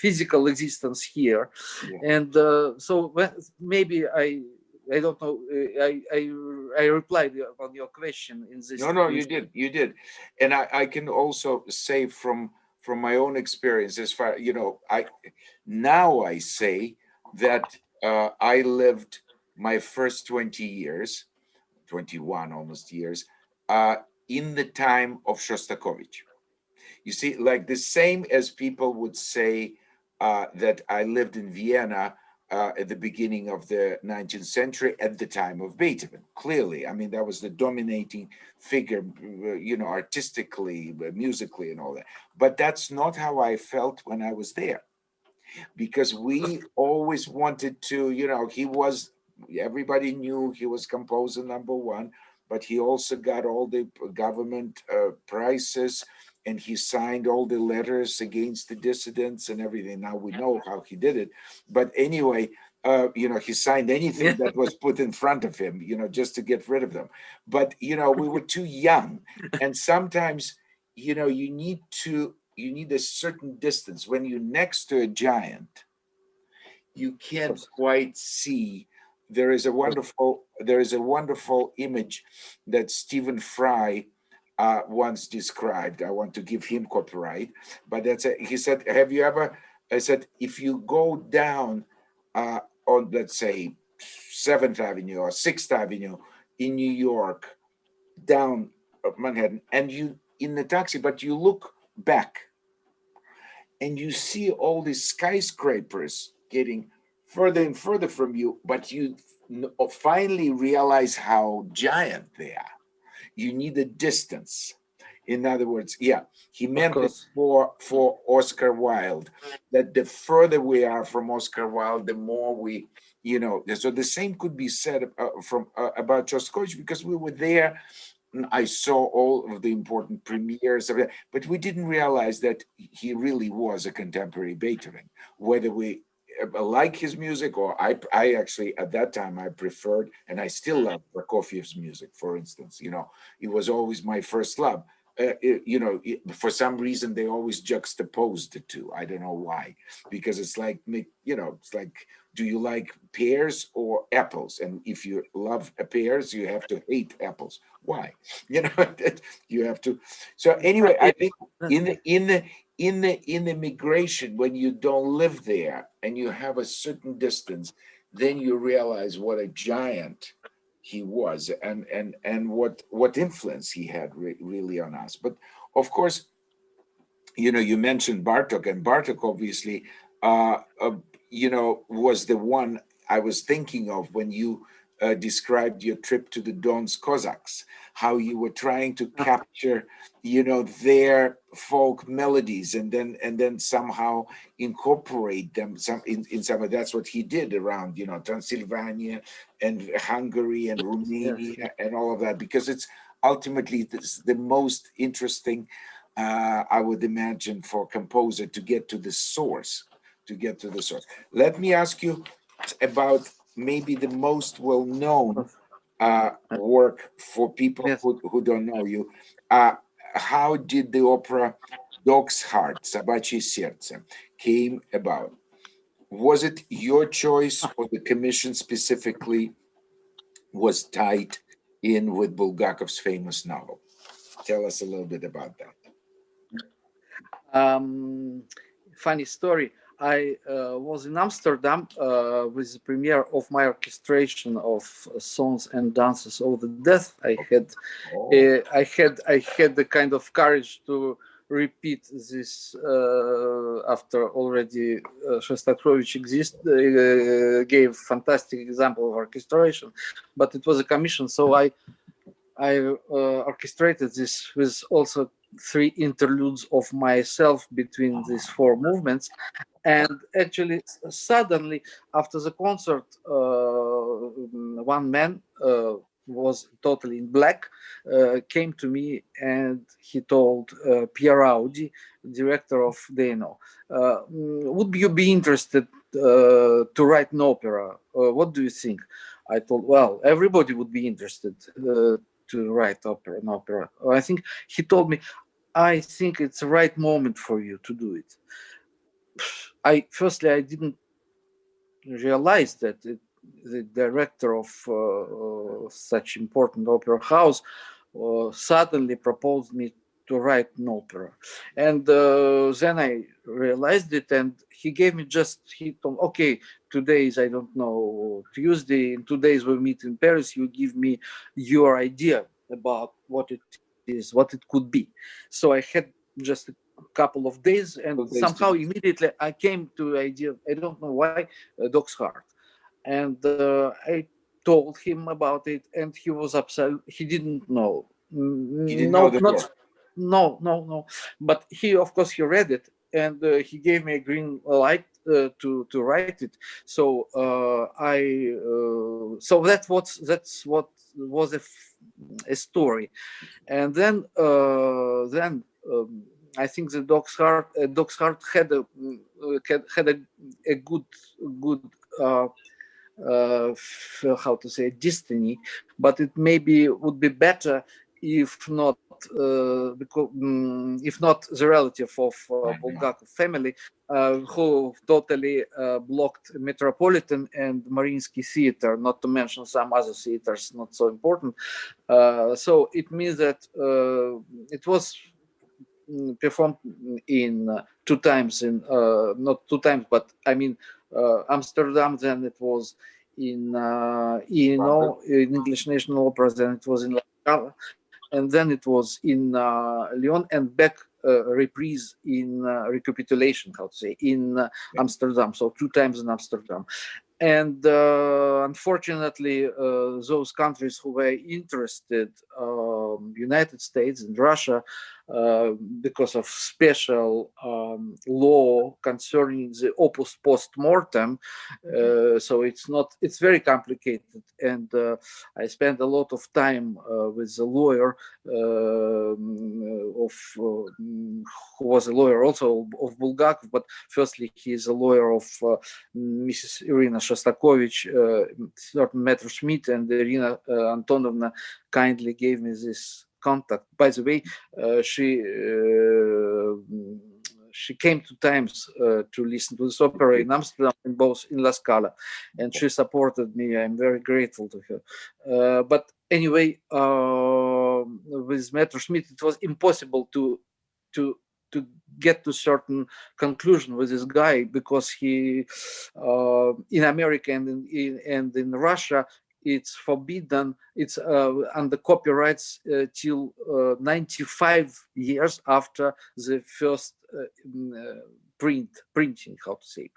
physical existence here, Yeah. and uh, so maybe I I don't know. uh, I I I replied on your question in this. No, no, you did, you did. And I, I can also say from, from my own experience as far, you know, I, now I say that uh, I lived my first 20 years, 21 almost years, uh, in the time of Shostakovich. You see, like the same as people would say uh, that I lived in Vienna uh, at the beginning of the 19th century at the time of Beethoven. Clearly, I mean, that was the dominating figure, you know, artistically, musically, and all that. But that's not how I felt when I was there. Because we always wanted to, you know, he was, everybody knew he was composer number one, but he also got all the government uh, prizes and he signed all the letters against the dissidents and everything. Now we know how he did it. But anyway, uh, you know, he signed anything that was put in front of him, you know, just to get rid of them. But, you know, we were too young. And sometimes, you know, you need to, you need a certain distance. When you're next to a giant, you can't quite see. There is a wonderful, there is a wonderful image that Stephen Fry uh, once described. I want to give him copyright, but that's a, he said, have you ever, I said, if you go down uh, on, let's say, 7th Avenue or 6th Avenue in New York, down uh, Manhattan, and you in the taxi, but you look back and you see all these skyscrapers getting further and further from you, but you finally realize how giant they are. You need a distance. In other words, yeah, he meant course. for for Oscar Wilde that the further we are from Oscar Wilde, the more we, you know. So the same could be said uh, from uh, about Shostakovich because we were there. And I saw all of the important premieres of it, but we didn't realize that he really was a contemporary Beethoven. Whether we uh, like his music or I, I actually at that time I preferred, and I still love Prokofiev's music. For instance, you know, it was always my first love. Uh, it- you know, it- for some reason they always juxtaposed the two. I don't know why, because it's like, you know, it's like, do you like pears or apples? And if you love pears, you have to hate apples. Why? You know, you have to. So anyway, I think in the in the in the in the migration when you don't live there and you have a certain distance, then you realize what a giant he was and and and what what influence he had re- really on us. But of course you know you mentioned bartok and bartok obviously uh, uh you know was the one i was thinking of when you uh, described your trip to the Don's Cossacks, how you were trying to capture, you know, their folk melodies and then and then somehow incorporate them some in, in some of that's what he did around, you know, Transylvania and Hungary and Romania and all of that, because it's ultimately this, the most interesting, uh, I would imagine, for a composer to get to the source, to get to the source. Let me ask you about maybe the most well-known uh, work for people Yes. who, who don't know you. Uh, how did the opera Dog's Heart, Собачье сердце, came about? Was it your choice or the commission specifically was tied in with Bulgakov's famous novel? Tell us a little bit about that. um, funny story. I uh, was in Amsterdam uh, with the premiere of my orchestration of uh, songs and dances of the death. I had Oh, uh, I had I had the kind of courage to repeat this uh, after already uh, Shostakovich exist, uh, gave fantastic example of orchestration, but it was a commission, so I I uh, orchestrated this with also three interludes of myself between these four movements, and actually suddenly after the concert, uh, one man uh, was totally in black, uh, came to me and he told uh, Pierre Audi, director of Dano, uh, would you be interested uh, to write an opera? Uh, what do you think? I told, well, everybody would be interested to write opera, an opera. I think he told me, I think it's the right moment for you to do it. I firstly, I didn't realize that it, the director of uh, such important opera house uh, suddenly proposed me to write an opera. And uh, then I realized it and he gave me just, he told, okay, today is, I don't know, Tuesday, in two days we meet in Paris, you give me your idea about what it is, what it could be. So I had just a couple of days and somehow immediately I came to the idea, I don't know why, uh, Dog's Heart and uh, I told him about it, and he was upset. He didn't know. He didn't no, know the not. No, no, no. But he, of course, he read it, and uh, he gave me a green light uh, to to write it. So uh, I, uh, so that's what that's what was a, a story, and then uh, then. Um, I think the dog's heart, uh, dog's heart had a had, a, a good good how to say destiny, but it maybe would be better if not uh, because mm, if not the relative of uh, Bulgakov family uh, who totally uh, blocked Metropolitan and Mariinsky Theater, not to mention some other theaters not so important. Uh, so it means that uh, it was mm, performed in uh, two times in uh, not two times, but I mean uh, Amsterdam. Then it was in uh, you know in English National Opera. Then it was in and then it was in uh, Lyon and back uh, reprise in uh, recapitulation. How to say in uh, Amsterdam? So two times in Amsterdam. And uh, unfortunately, uh, those countries who were interested, um, United States and Russia, uh, because of special um, law concerning the opus post mortem. Uh, so it's not, it's very complicated. And uh, I spent a lot of time uh, with a lawyer um, of, uh, who was a lawyer also of Bulgakov, but firstly, he is a lawyer of uh, Mrs. Irina Shostakovich, uh, certain Metro Schmidt and Irina uh, Antonovna kindly gave me this contact. By the way, uh, she uh, she came two times uh, to listen to this opera in Amsterdam and both in La Scala, and she supported me. I'm very grateful to her. Uh, but anyway, uh, with Metro it was impossible to to to get to certain conclusion with this guy because he uh, in America and in, in and in Russia it's forbidden it's uh, under copyrights uh, till uh, 95 years after the first uh, mm, print printing how to say.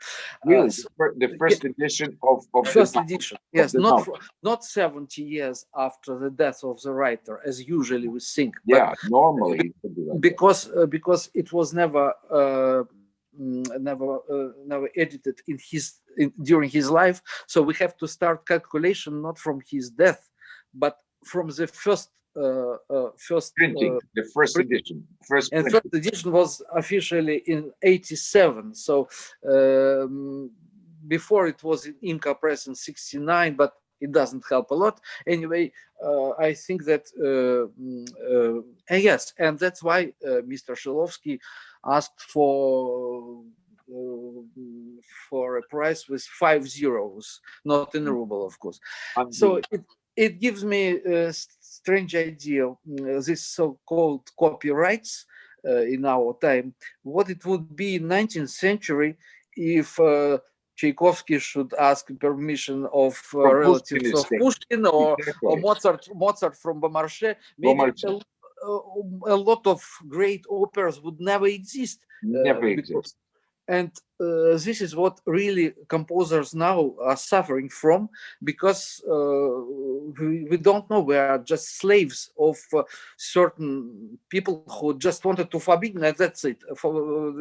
Really, Uh, the the first edition of, of the first novel. edition yes not for, not 70 years after the death of the writer as usually we think but Yeah, normally it be like because uh, because it was never uh, never uh, never edited in his in, during his life so we have to start calculation not from his death but from the first uh, uh, first printing, uh, the first print- edition, first and printing. first edition was officially in 87 so um, before it was in YMCA Press in 69 but it doesn't help a lot. Anyway uh, i think that uh, mm, uh, and yes and that's why uh, mr shilovsky asked for uh, for a price with five zeros not in a ruble of course. So it, it gives me a strange idea mm, this so-called copyrights uh, in our time what it would be in 19th century if uh, Tchaikovsky should ask permission of uh, relatives Pushkin of. Pushkin or, or Mozart Mozart from Beaumarchais maybe a, uh, a lot of great operas would never exist. Never because- exist. And uh, this is what really composers now are suffering from because uh, we, we don't know. We are just slaves of uh, certain people who just wanted to forbid, that's it. For,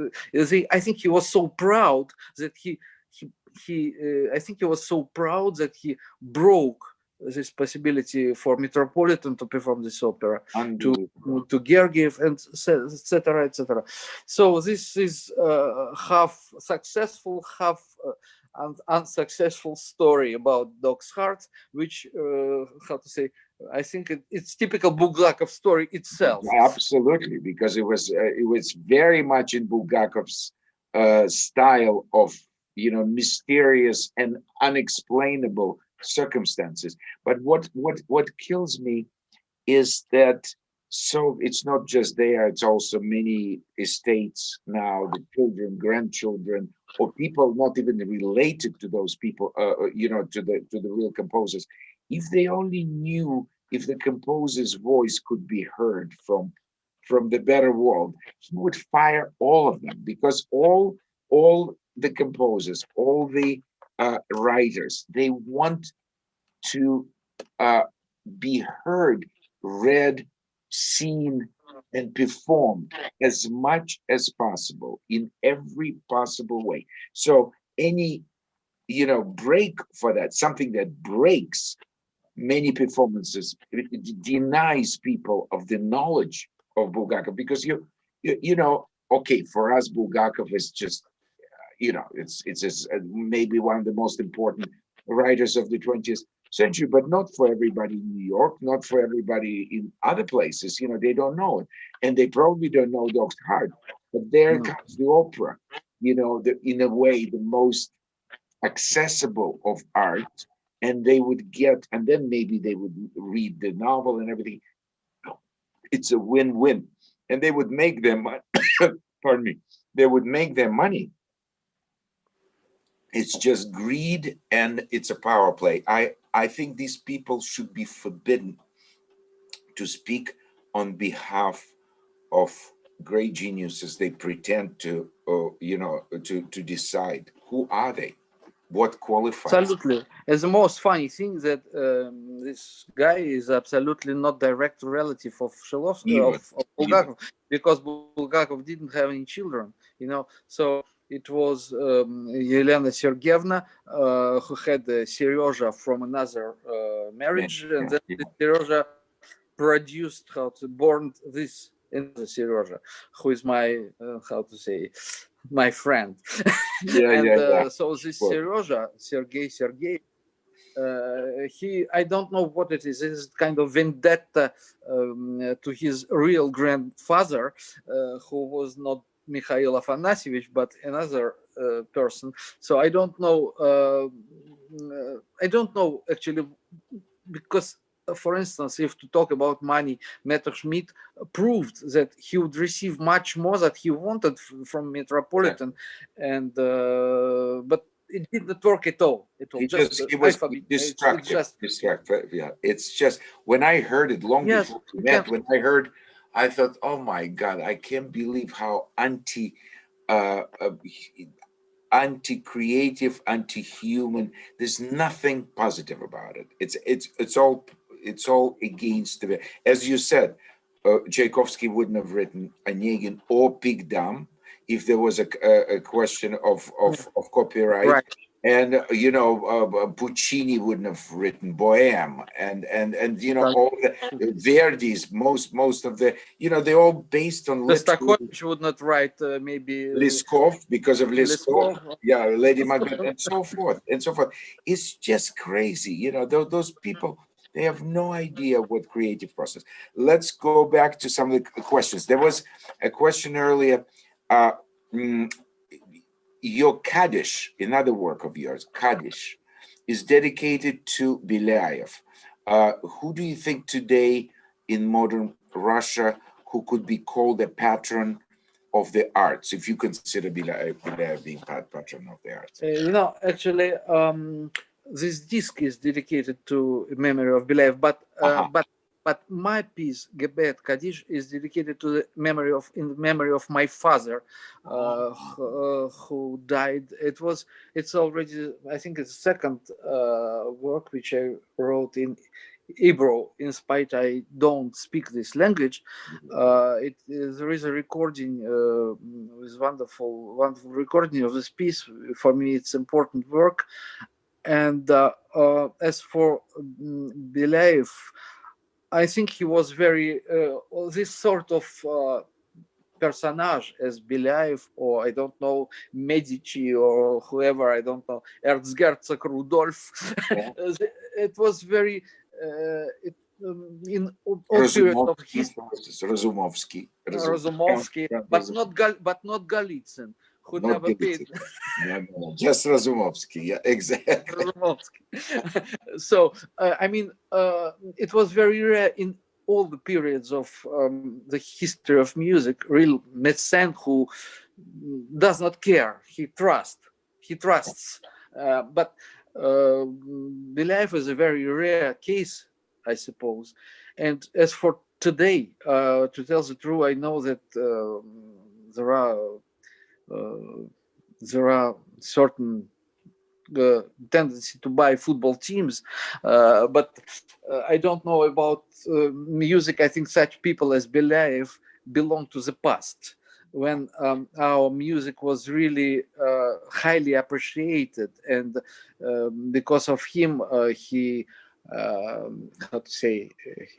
uh, they, I think he was so proud that he, he, he uh, I think he was so proud that he broke this possibility for Metropolitan to perform this opera Unbelievable. to Gergiev and etc. etc. So this is uh, half successful, half uh, un unsuccessful story about Dog's Heart, which uh, how to say? I think it, it's typical Bulgakov story itself. Absolutely, because it was uh, it was very much in Bulgakov's uh, style of you know mysterious and unexplainable circumstances. But what what what kills me is that so it's not just there; it's also many estates now, the children, grandchildren, or people not even related to those people, uh, uh, you know, to the to the real composers. If they only knew if the composer's voice could be heard from from the better world, he would fire all of them because all all the composers, all the uh, writers, they want to uh, be heard, read, seen, and performed as much as possible in every possible way. So any, you know, break for that, something that breaks many performances, denies people of the knowledge of Bulgakov because you, you, you know, okay, for us, Bulgakov is just, you know, it's it's just, uh, maybe one of the most important writers of the 20th century, but not for everybody in New York, not for everybody in other places. You know, they don't know it, and they probably don't know Dog's Heart. But there No. comes the opera. You know, the, in a way, the most accessible of art, and they would get, and then maybe they would read the novel and everything. It's a win-win, and they would make money. pardon me. They would make their money it's just greed and it's a power play. I, I think these people should be forbidden to speak on behalf of great geniuses they pretend to, uh, you know, to, to decide. Who are they? What qualifies? Absolutely. As the most funny thing that um, this guy is absolutely not direct relative of Shilovsky, of, of Bulgakov, because Bulgakov didn't have any children, you know. So it was um, Yelena Sergeyevna uh, who had uh, Serezha from another uh, marriage, Yeah, and then yeah. Produced how to born this in the Serezha, who is my uh, how to say my friend. Yeah, and yeah, uh, so this. Serezha, Sergei Sergei, uh, he I don't know what it is. It's kind of vendetta um, to his real grandfather, uh, who was not Mikhail Afanasyevich, but another uh, person. So I don't know. Uh, I don't know actually because. uh, For instance, if to talk about money, Messerschmitt proved that he would receive much more that he wanted from Metropolitan, and uh, but it didn't work at all. It was He just, just, he was alphabet- it's- it's just destructive, yeah. It's just, when I heard it long Yes, before we met, when I heard, I thought, oh my God, I can't believe how anti, uh, uh, anti-creative, anti-human, there's nothing positive about it. It's, it's, it's all, it's all against the, as you said, uh, Tchaikovsky wouldn't have written Onegin or Pique Dame if there was a, a, a question of, of, of copyright. right. And uh, you know, uh, uh, Puccini wouldn't have written Bohème, and and and you know, Right. all the Verdi's, most most of the, you know, they're all based on Shostakovich would not write uh, maybe uh, Leskov because of Leskov, Leskov. yeah, Lady Macbeth, and so forth and so forth. It's just crazy, you know. Those, those people, they have no idea what creative process. Let's go back to some of the questions. There was a question earlier. Uh, mm, your Kaddish, another work of yours, Kaddish, is dedicated to Belayev. Uh, who do you think today in modern Russia who could be called a patron of the arts, if you consider Belayev, being pat- patron of the arts? Uh, you know, actually, um, this disc is dedicated to memory of Belayev, but uh, Uh-huh. but but my piece Gebet Kaddish, is dedicated to the memory of in the memory of my father uh, who, uh, who died. It was it's already I think it's the second uh, work which I wrote in Hebrew in spite I don't speak this language. Uh, it is, there is a recording uh, with wonderful wonderful recording of this piece. For me it's important work. And uh, uh, as for um, Belayev, I think he was very uh, this sort of uh, personage as Belayev or I don't know Medici or whoever I don't know Erzherzog Rudolf. Yeah. it was very uh, it, um, in all period of history. Razumovsky, Razumovsky, but not Gal but not Golitsyn who not never no, just Razumovsky. Yeah, exactly. Razumovsky. so, uh, I mean, uh, it was very rare in all the periods of um, the history of music, real médecin who does not care. He trusts. He trusts. Uh, but uh, Belayev is a very rare case, I suppose. And as for today, uh, to tell the truth, I know that uh, there are there are certain uh, tendency to buy football teams, uh, but I don't know about music. I think such people as Belayev belong to the past when um, our music was really uh, highly appreciated and um, because of him uh, he um, how to say,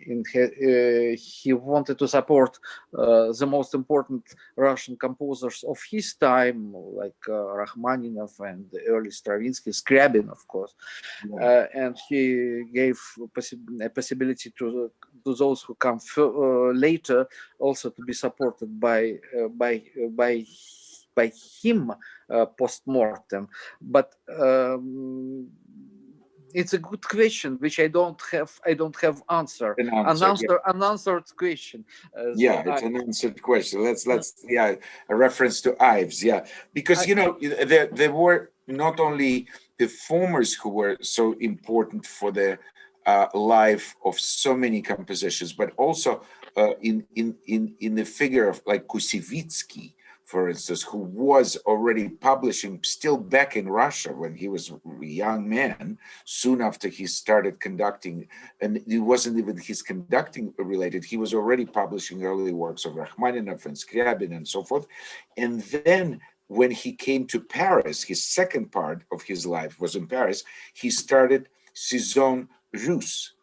in uh, he wanted to support uh, the most important Russian composers of his time, like uh, Rachmaninoff and early Stravinsky, Scriabin, of course, yeah. Uh, and he gave possi a possibility to to those who come uh, later also to be supported by uh, by by by him post mortem, but. Um, it's a good question which i don't have i don't have answer. An answer, an answer yeah. unanswered question. Uh, yeah so it's I, an answered question. Let's let's yeah a reference to ives yeah. Because I, you know there there were not only performers who were so important for the uh, life of so many compositions but also uh, in in in in the figure of like Kusevitsky for instance, who was already publishing still back in Russia when he was a young man, soon after he started conducting, and it wasn't even his conducting related, he was already publishing early works of Rachmaninoff and Scriabin and so forth. And then when he came to Paris, his second part of his life was in Paris, he started Saison Russe,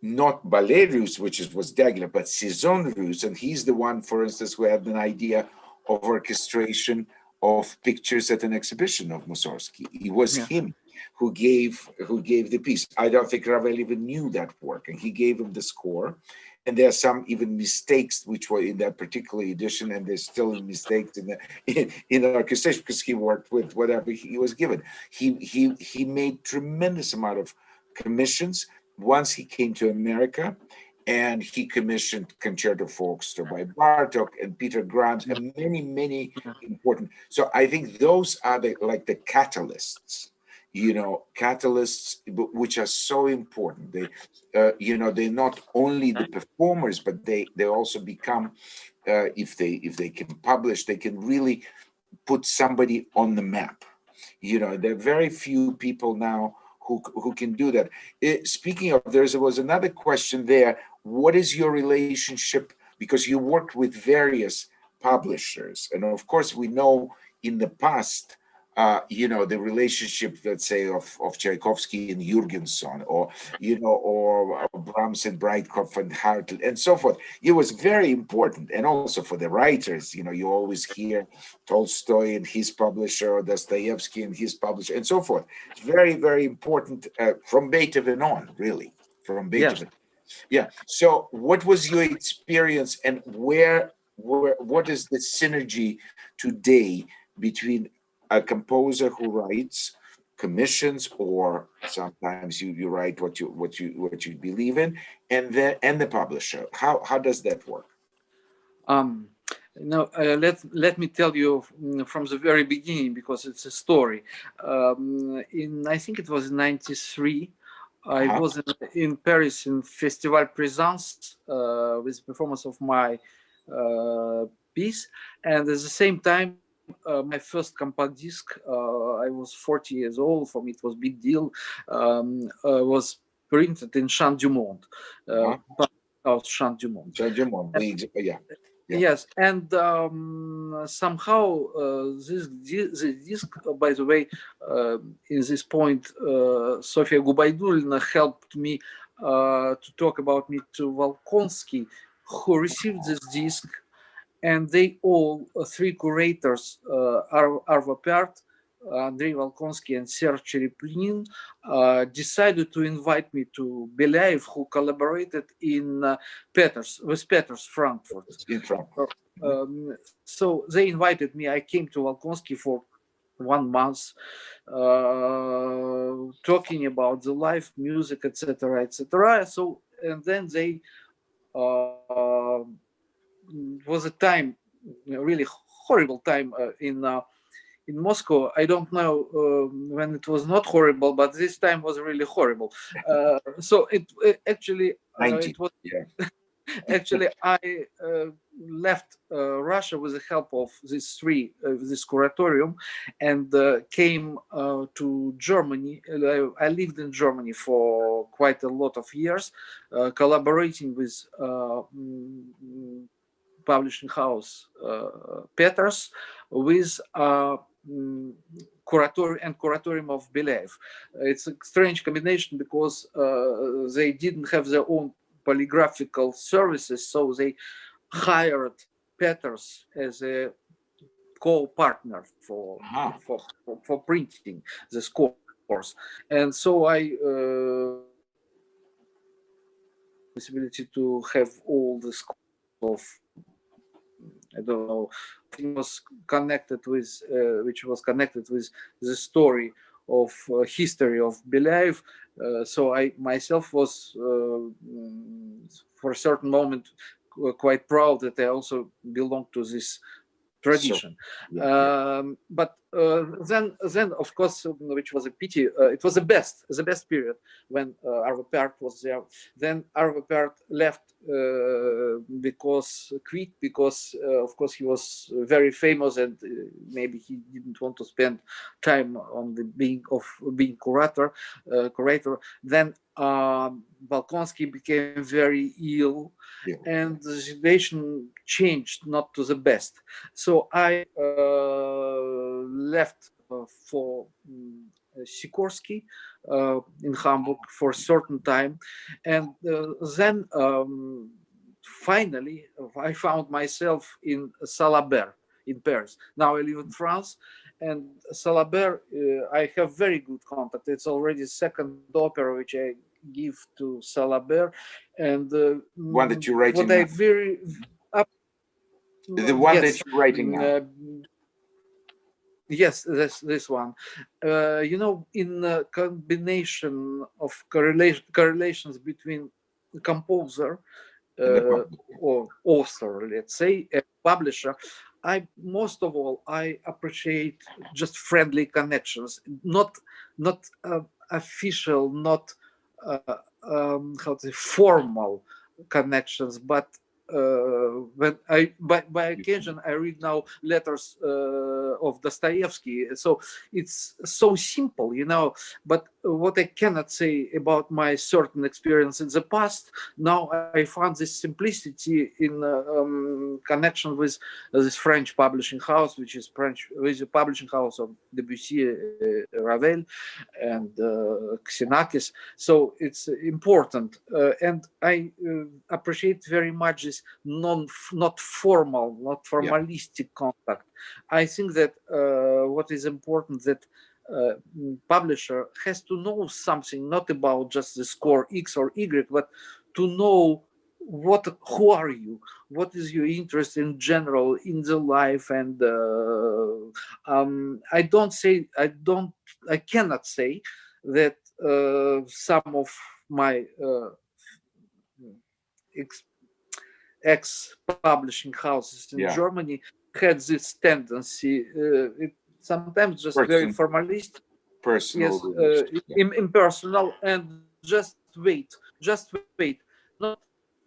not ballet russe, which is, was Diaghilev, but saison russe. And he's the one, for instance, who had an idea of orchestration of pictures at an exhibition of Mussorgsky. It was yeah. him who gave who gave the piece. I don't think Ravel even knew that work, and he gave him the score. And there are some even mistakes which were in that particular edition, and there's still mistakes in the in, in the orchestration because he worked with whatever he was given. He he he made tremendous amount of commissions once he came to America and he commissioned Concerto for Orchestra by Bartok and Peter Grimes and many, many important. So I think those are the like the catalysts, you know, catalysts which are so important. They, uh, you know, they're not only the performers, but they they also become, uh, if they if they can publish, they can really put somebody on the map. You know, there are very few people now who, who can do that. It, speaking of, there was another question there what is your relationship because you worked with various publishers and of course we know in the past uh, you know the relationship let's say of, of Tchaikovsky and Jurgenson or you know or Brahms and Breitkopf and Härtel and so forth. It was very important and also for the writers you know you always hear Tolstoy and his publisher or Dostoevsky and his publisher and so forth. It's very very important uh, from Beethoven on really from Beethoven yeah. So what was your experience and where, where what is the synergy today between a composer who writes commissions or sometimes you, you write what you what you what you believe in and then and the publisher? How how does that work? Um no uh, let let me tell you mm, from the very beginning because it's a story. Um, in i think it was 93 I Uh-huh. was in, in Paris in Festival Présence uh, with performance of my uh, piece, and at the same time, uh, my first compact disc. Uh, I was 40 years old. For me, it was big deal. Um, uh, was printed in Chant du Monde, uh, of Chant du Monde. So, du Monde, we- yeah, Yeah. Yes, and um, somehow uh, this, this disc, uh, by the way, uh, in this point, uh, Sofia Gubaidulina helped me uh, to talk about me to Volkonsky, who received this disc, and they all, uh, three curators, uh, Ar- Arvo Pärt, Andrei Volkonsky, and Serge Cherepnin, uh, decided to invite me to Belayev, who collaborated in uh, Peters, with Peters Frankfurt. in front. Um, so they invited me. I came to Volkonsky for one month, uh, talking about the life, music, etc., etc. So and then they uh, was a time, a really horrible time uh, in uh, in Moscow. I don't know um, when it was not horrible, but this time was really horrible. Uh, so it, it actually uh, 90, it was yeah. actually I uh, left uh, Russia with the help of these three, uh, this curatorium, and uh, came uh, to Germany. I lived in Germany for quite a lot of years, uh, collaborating with uh, mm, publishing house uh, Peters, with uh, mm, curatorium and curatorium of Belayev. It's a strange combination because uh, they didn't have their own polygraphical services, so they hired Peters as a co-partner for, for, for for printing this course, and so I. Uh, possibility to have all this of I don't know it was connected with uh, which was connected with the story of uh, history of Belayev. Uh, so I myself was uh, for a certain moment quite proud that I also belong to this tradition. Yeah, Um, but uh, then, then of course, uh, which was a pity, uh, it was the best, the best period when uh, Arvo Pärt was there. Then Arvo Pärt left uh, because quit because, uh, of course, he was very famous and uh, maybe he didn't want to spend time on the being of being curator, uh, curator. Then um, Volkonsky became very ill, Yeah. and the situation changed not to the best. So I uh, left uh, for um, Sikorski uh, in Hamburg for a certain time, and uh, then um, finally I found myself in Salabert in Paris. Now I live in France, and Salabert uh, I have very good contact. It's already second opera which I give to Salabert, and uh, One that mm, you're writing What I very up, The one yes, that you're writing now. Uh, yes, this this one. Uh, you know, in a combination of correlation correlations between composer uh, or author, let's say, a publisher, I most of all I appreciate just friendly connections, not not uh, official, not uh, um, how to say formal connections, but uh, when I by, by occasion I read now letters uh, of Dostoevsky, so it's so simple, you know. But what I cannot say about my certain experience in the past, now I found this simplicity in uh, um, connection with this French publishing house, which is French, with the publishing house of Debussy, uh, Ravel, and uh, Xenakis. So it's important, uh, and I uh, appreciate very much this non, not formal, not formalistic contact. I think that uh, what is important that uh, publisher has to know something not about just the score X or Y, but to know what who are you? What is your interest in general in the life? And uh, um, i don't say i don't i cannot say that uh, some of my uh, ex, ex publishing houses in Yeah. germany had this tendency uh, it sometimes just very formalist Personal. yes uh, yeah. im- impersonal and just wait, just wait. Not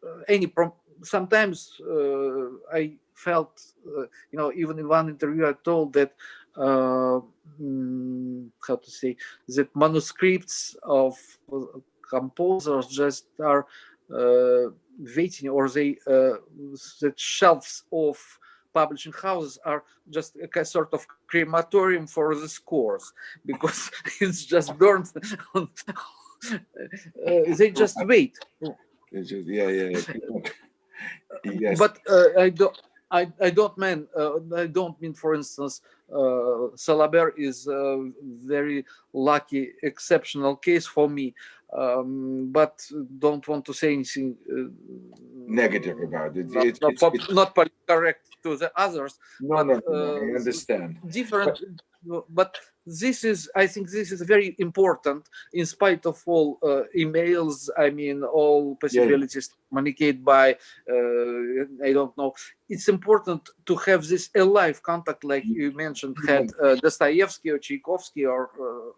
uh, any prom sometimes uh, I felt, uh, you know, even in one interview, I told that, uh, mm, how to say, that manuscripts of composers just are waiting or they, that shelves of publishing houses are just a sort of crematorium for the scores because it's just burned on, uh, they just wait just, yeah yeah yes. but uh, I don't. I, I don't mean uh, I don't mean for instance uh, Salabert is a very lucky exceptional case for me um, but don't want to say anything uh, negative about it. Not, it, not, not correct to the others. No, but, no, no, I uh, understand. Different, but, but, this is, I think, this is very important. In spite of all uh, emails, I mean, all possibilities yeah. to communicate by, uh, I don't know. It's important to have this alive contact, like you mentioned, had uh, Dostoevsky or Tchaikovsky, or uh,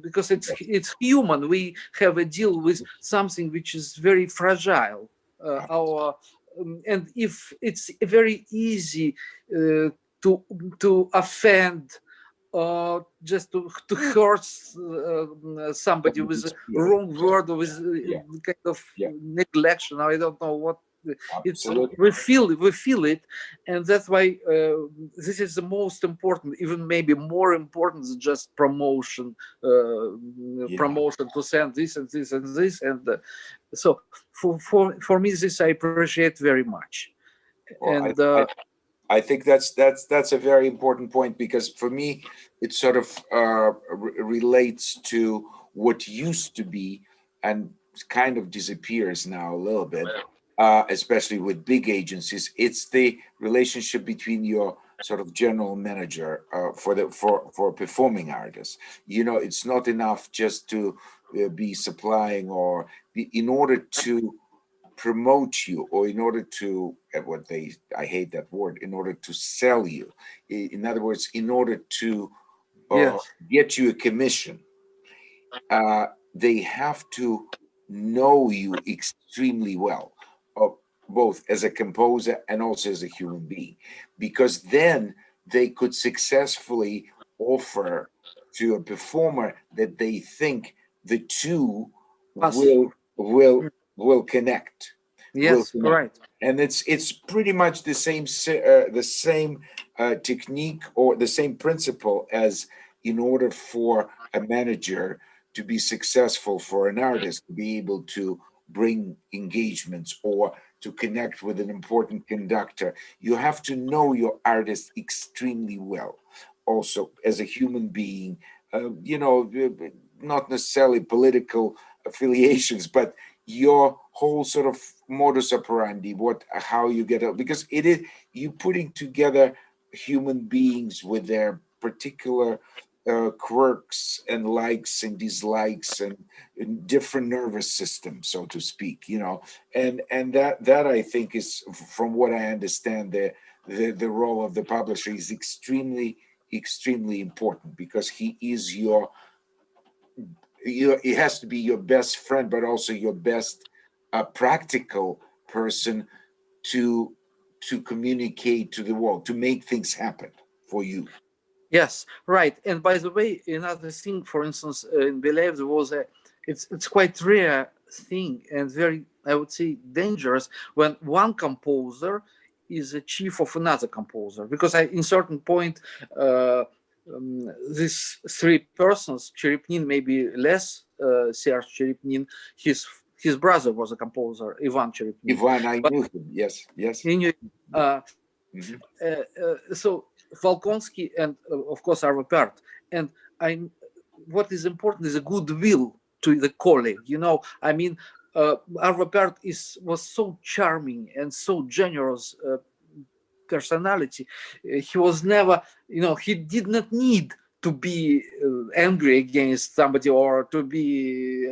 because it's it's human. We have a deal with something which is very fragile. Uh, our um, and if it's very easy uh, to to offend uh, just to, to hurt uh, somebody with a wrong word or with yeah. kind of yeah. neglection i don't know what it's we feel we feel it and that's why uh, this is the most important even maybe more important than just promotion uh, yeah. promotion to send this and this and this and uh, so for for for me this i appreciate very much well, and I, I, uh, I, think that's that's that's a very important point because for me it sort of uh, relates to what used to be and kind of disappears now a little bit uh, especially with big agencies, it's the relationship between your sort of general manager uh, for the for for performing artists. You know, it's not enough just to uh, be supplying or be, in order to promote you or in order to uh, what they I hate that word in order to sell you. In other words, in order to uh, yes. get you a commission, uh, they have to know you extremely well both as a composer and also as a human being, because then they could successfully offer to a performer that they think the two will will will connect. Yes, will connect. right. And it's it's pretty much the same uh, the same uh, technique or the same principle as in order for a manager to be successful for an artist to be able to bring engagements or to connect with an important conductor. You have to know your artist extremely well. Also, as a human being, uh, you know, not necessarily political affiliations, but your whole sort of modus operandi, what, how you get out, because it is you putting together human beings with their particular uh, quirks and likes and dislikes and, and, different nervous system, so to speak, you know, and and that that I think is, from what I understand, the the, the role of the publisher is extremely extremely important because he is your you it has to be your best friend but also your best uh, practical person to to communicate to the world to make things happen for you Yes, right. And by the way, another thing, for instance, uh, in Belyaev, there was a, it's, it's quite rare thing and very, I would say, dangerous when one composer is a chief of another composer. Because I, in certain point, uh, um, these three persons, Cherepnin maybe less, uh, Serge Cherepnin, his his brother was a composer, Ivan Cherepnin. Ivan, I but knew him. Yes, yes. He knew. Uh, mm -hmm. uh, so Volkonsky and uh, of course Arvo. And I, what is important is a goodwill to the colleague. You know, I mean, uh, Arvo Pärt is was so charming and so generous uh, personality. Uh, he was never, you know, he did not need to be uh, angry against somebody or to be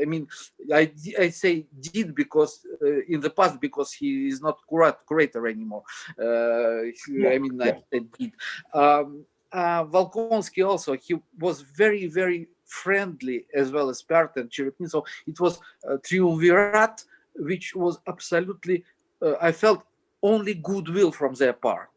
i mean i i say did because uh, in the past because he is not curat, curator anymore uh, yeah, i mean yeah. i did um uh, Volkonsky also he was very very friendly as well as Pärt and Cherepnin. So it was a triumvirate, which was absolutely, uh, I felt only goodwill from their part.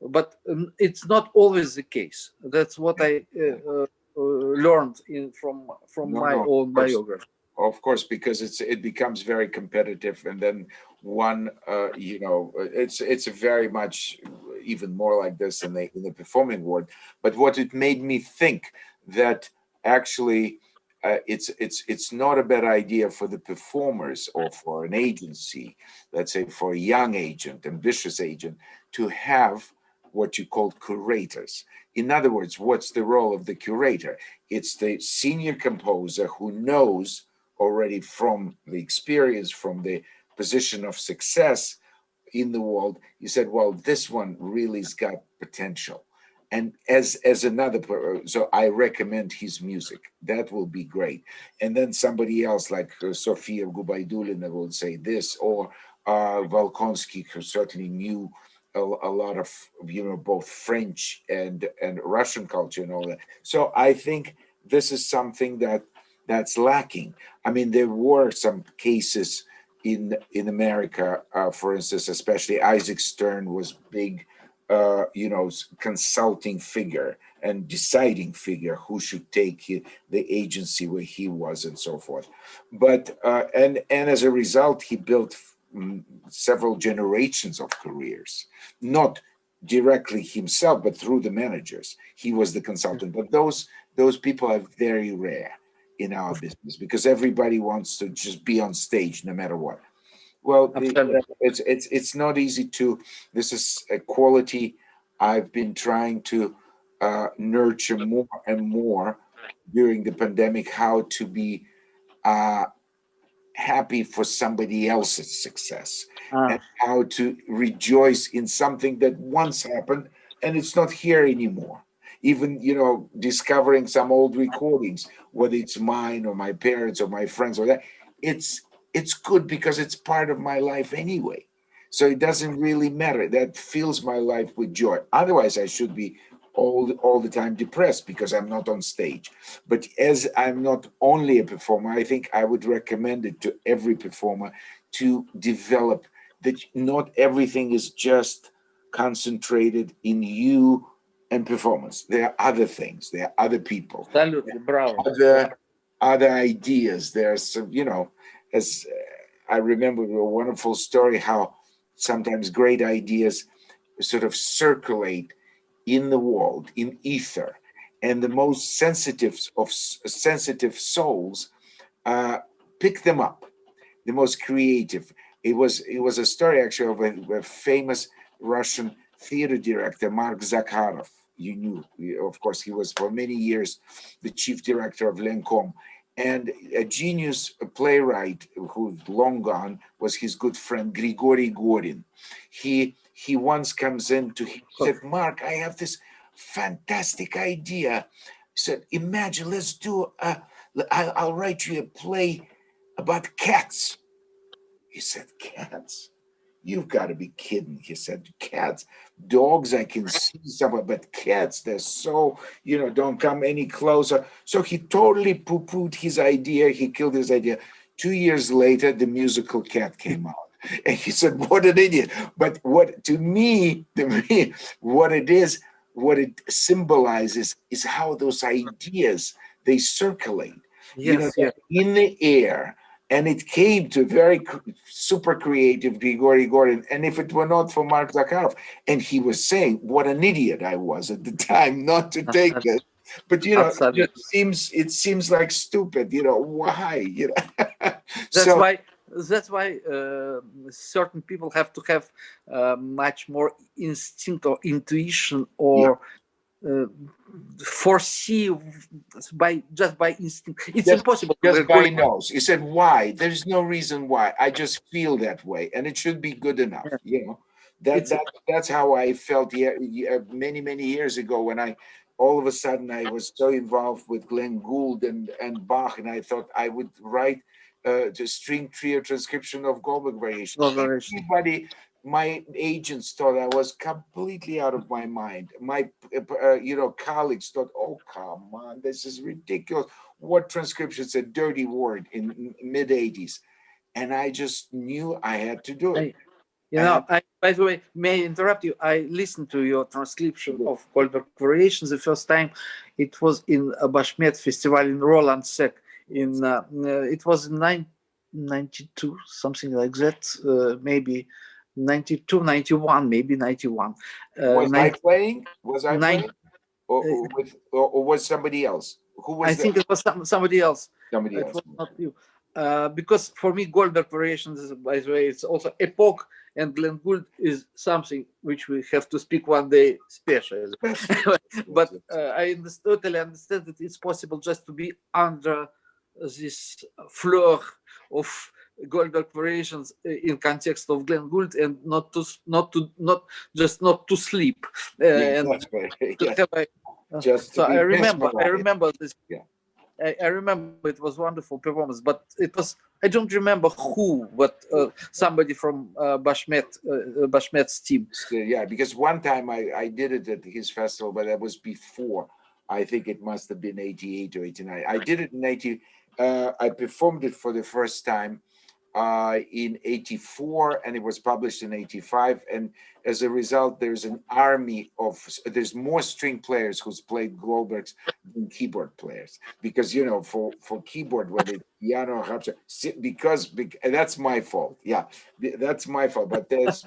But um, it's not always the case. That's what I uh, uh, learned in from from no, my no, own biography of course because it's it becomes very competitive and then one uh, you know it's it's very much even more like this in the in the performing world but what it made me think that actually uh, it's it's it's not a bad idea for the performers or for an agency let's say for a young agent ambitious agent to have what you call curators. In other words what's the role of the curator? It's the senior composer who knows already from the experience, from the position of success in the world, you said, well, this one really's got potential. And as as another, so I recommend his music. That will be great. And then somebody else like uh, Sofia Gubaidulina will say this, or uh, Volkonsky, who certainly knew a, a, lot of, you know, both French and, and Russian culture and all that. So I think this is something that that's lacking. I mean, there were some cases in in America, uh, for instance, especially Isaac Stern was big, uh, you know, consulting figure and deciding figure who should take the agency where he was and so forth. But uh, and and as a result, he built several generations of careers, not directly himself, but through the managers. He was the consultant, but those those people are very rare in our business because everybody wants to just be on stage no matter what. Well, the, it's it's it's not easy to. This is a quality I've been trying to uh, nurture more and more during the pandemic. How to be uh, happy for somebody else's success uh. and how to rejoice in something that once happened and it's not here anymore even you know discovering some old recordings whether it's mine or my parents or my friends or that it's it's good because it's part of my life anyway so it doesn't really matter that fills my life with joy otherwise i should be all all the time depressed because i'm not on stage but as i'm not only a performer i think i would recommend it to every performer to develop that not everything is just concentrated in you and performance. There are other things. There are other people. bravo. Other, other ideas. There's some, you know, as uh, I remember a wonderful story how sometimes great ideas sort of circulate in the world, in ether, and the most sensitive of sensitive souls uh, pick them up. The most creative. It was it was a story actually of a, a famous Russian theater director, Mark Zakharov you knew, of course, he was for many years the chief director of Lenkom. And a genius playwright who's long gone was his good friend Grigory Gorin. He he once comes in to him, said, Mark, I have this fantastic idea. He said, imagine, let's do a, I'll write you a play about cats. He said, cats? You've got to be kidding. He said, cats, dogs, I can see someone, but cats, they're so, you know, don't come any closer. So he totally poo-pooed his idea. He killed his idea. Two years later, the musical cat came out. And he said, what an idiot. But what, to me, to me, what it is, what it symbolizes is how those ideas, they circulate. Yes, you know, yes. in the air and it came to very super creative Grigory Gorin. And if it were not for Mark Zakharov, and he was saying what an idiot I was at the time not to take it. But you know, it seems it seems like stupid. You know why? You know. that's so, why. That's why uh, certain people have to have uh, much more instinct or intuition or uh, foresee by just by instinct. It's just, impossible. Just by nose. He said, "Why? There's no reason why. I just feel that way, and it should be good enough." You know, that, that that's how I felt yeah, many many years ago when I all of a sudden I was so involved with Glenn Gould and and Bach, and I thought I would write uh, the string trio transcription of Goldberg variation. Everybody my agents thought I was completely out of my mind. My, uh, you know, colleagues thought, "Oh, come on, this is ridiculous. What transcription's a dirty word in mid '80s?" And I just knew I had to do it. You know, I, by the way, may I interrupt you? I listened to your transcription of Goldberg Variations the first time. It was in a Bashmet festival in Rolandseck. In uh, uh, it was in 92, something like that, uh, maybe 92, 91, maybe 91. Uh, was I playing? Was I nine, playing? Or, or, uh, with, or, or, was somebody else? Who was I think it was some, somebody else. Somebody it else. not you. Uh, because for me, Goldberg variations, by the way, it's also epoch, and Glenn Gould is something which we have to speak one day special. but uh, I totally understand that it's possible just to be under this floor of Goldberg variations uh, in context of Glenn Gould and not to not to not just not to sleep. Uh, yeah, and right. to yeah. a, just so I remember I remember this. Yeah. I, I, remember it was wonderful performance but it was I don't remember who but uh, somebody from uh, Bashmet uh, Bashmet's team. Yeah because one time I, I did it at his festival but that was before. I think it must have been 88 or 89 I did it in 80 uh, I performed it for the first time uh, in 84 and it was published in 85 and as a result there's an army of there's more string players who's played Goldbergs than keyboard players because you know for for keyboard whether piano or because that's my fault yeah that's my fault but there's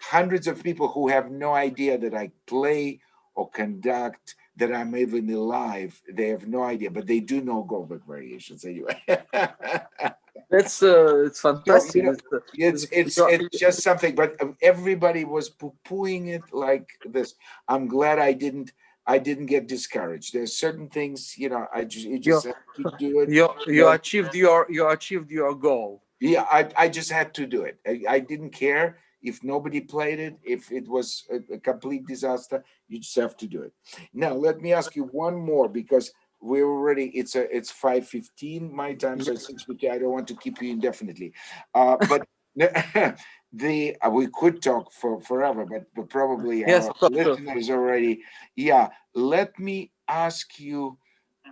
hundreds of people who have no idea that I play or conduct that I'm even alive they have no idea but they do know Goldberg variations anyway That's uh, it's fantastic. You know, it's it's it's just something, but everybody was poo-pooing it like this. I'm glad I didn't. I didn't get discouraged. There's certain things, you know, I just you just have to do it. You you achieved your you achieved your goal. Yeah, I I just had to do it. I, I didn't care if nobody played it, if it was a, a complete disaster. You just have to do it. Now let me ask you one more because we're already it's a it's 5:15 my time so it's 6:50 I don't want to keep you indefinitely. Uh but the uh, we could talk for forever but, but probably yes, our listeners already yeah let me ask you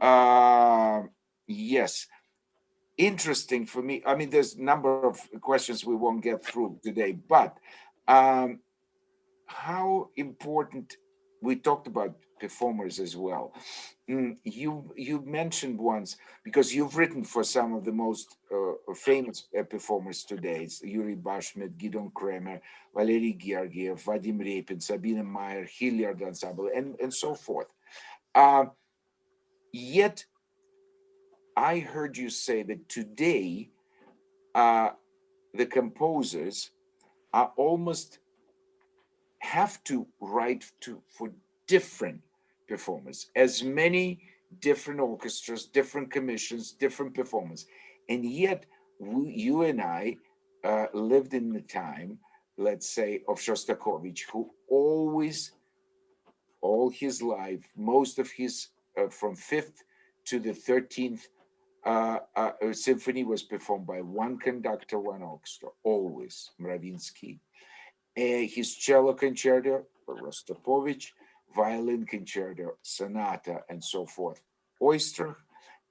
uh yes interesting for me I mean there's a number of questions we won't get through today but um how important we talked about performers as well. Mm, you you mentioned once because you've written for some of the most uh, famous uh, performers today. It's Yuri Bashmet, Gidon Kremer, Valery Gergiev, Vadim Repin, Sabine Meyer, Hilliard Ensemble, and and so forth. Uh, yet, I heard you say that today, uh, the composers are almost have to write to for different performers, as many different orchestras, different commissions, different performers. And yet we, you and I uh, lived in the time, let's say, of Shostakovich, who always, all his life, most of his, uh, from 5th to the 13th uh, uh, symphony was performed by one conductor, one orchestra, always, Mravinsky. Uh, his cello concerto, Rostropovich, violin concerto, sonata, and so forth. Oyster,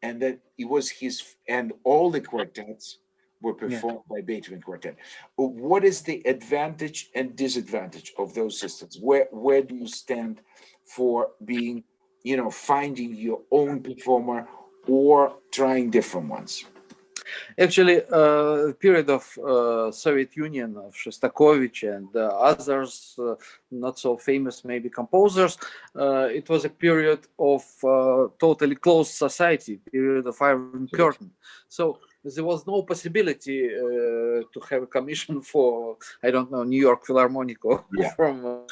and that it was his, and all the quartets were performed yeah. by Beethoven Quartet. What is the advantage and disadvantage of those systems? Where where do you stand for being, you know, finding your own performer or trying different ones? Actually, uh, period of uh, Soviet Union of Shostakovich and uh, others, uh, not so famous maybe composers, uh, it was a period of uh, totally closed society, period of Iron Curtain. So there was no possibility to have a commission for, I don't know, New York Philharmonic or yeah. from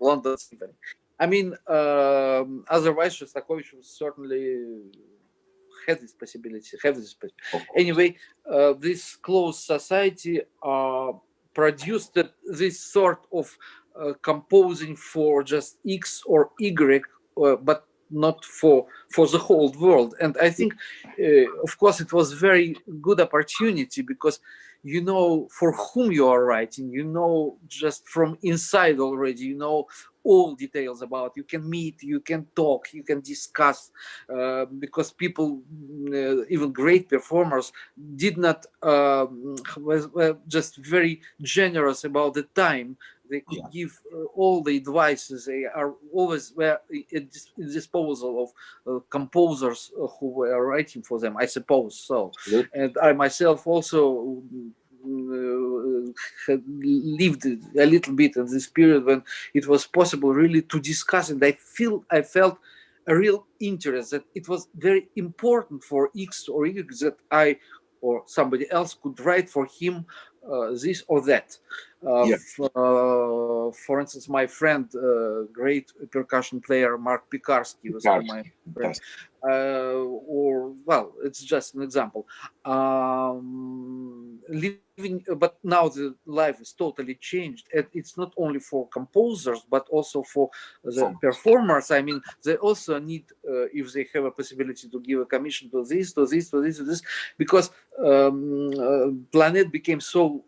London Symphony. I mean, um, otherwise Shostakovich was certainly had this possibility, have this possibility. Anyway, uh, this closed society uh, produced this sort of uh, composing for just X or Y, uh, but not for for the whole world. And I think, uh, of course, it was very good opportunity because you know for whom you are writing you know just from inside already you know all details about. You can meet you can talk you can discuss uh, because people uh, even great performers did not um, was, were just very generous about the time. They could yeah. give uh, all the advices. They are always were at disposal of uh, composers who were writing for them i suppose so. And i myself also uh, lived a little bit in this period when it was possible really to discuss and I feel I felt a real interest that it was very important for X or Y that I or somebody else could write for him uh, this or that. Uh, yeah. uh, for instance, my friend, uh, great percussion player Mark Pekarsky was my friend. Uh, or well, it's just an example. Um, living, but now the life is totally changed, and it's not only for composers but also for the performers. I mean, they also need, uh, if they have a possibility, to give a commission to this, to this, to this, to this, because um, planet became so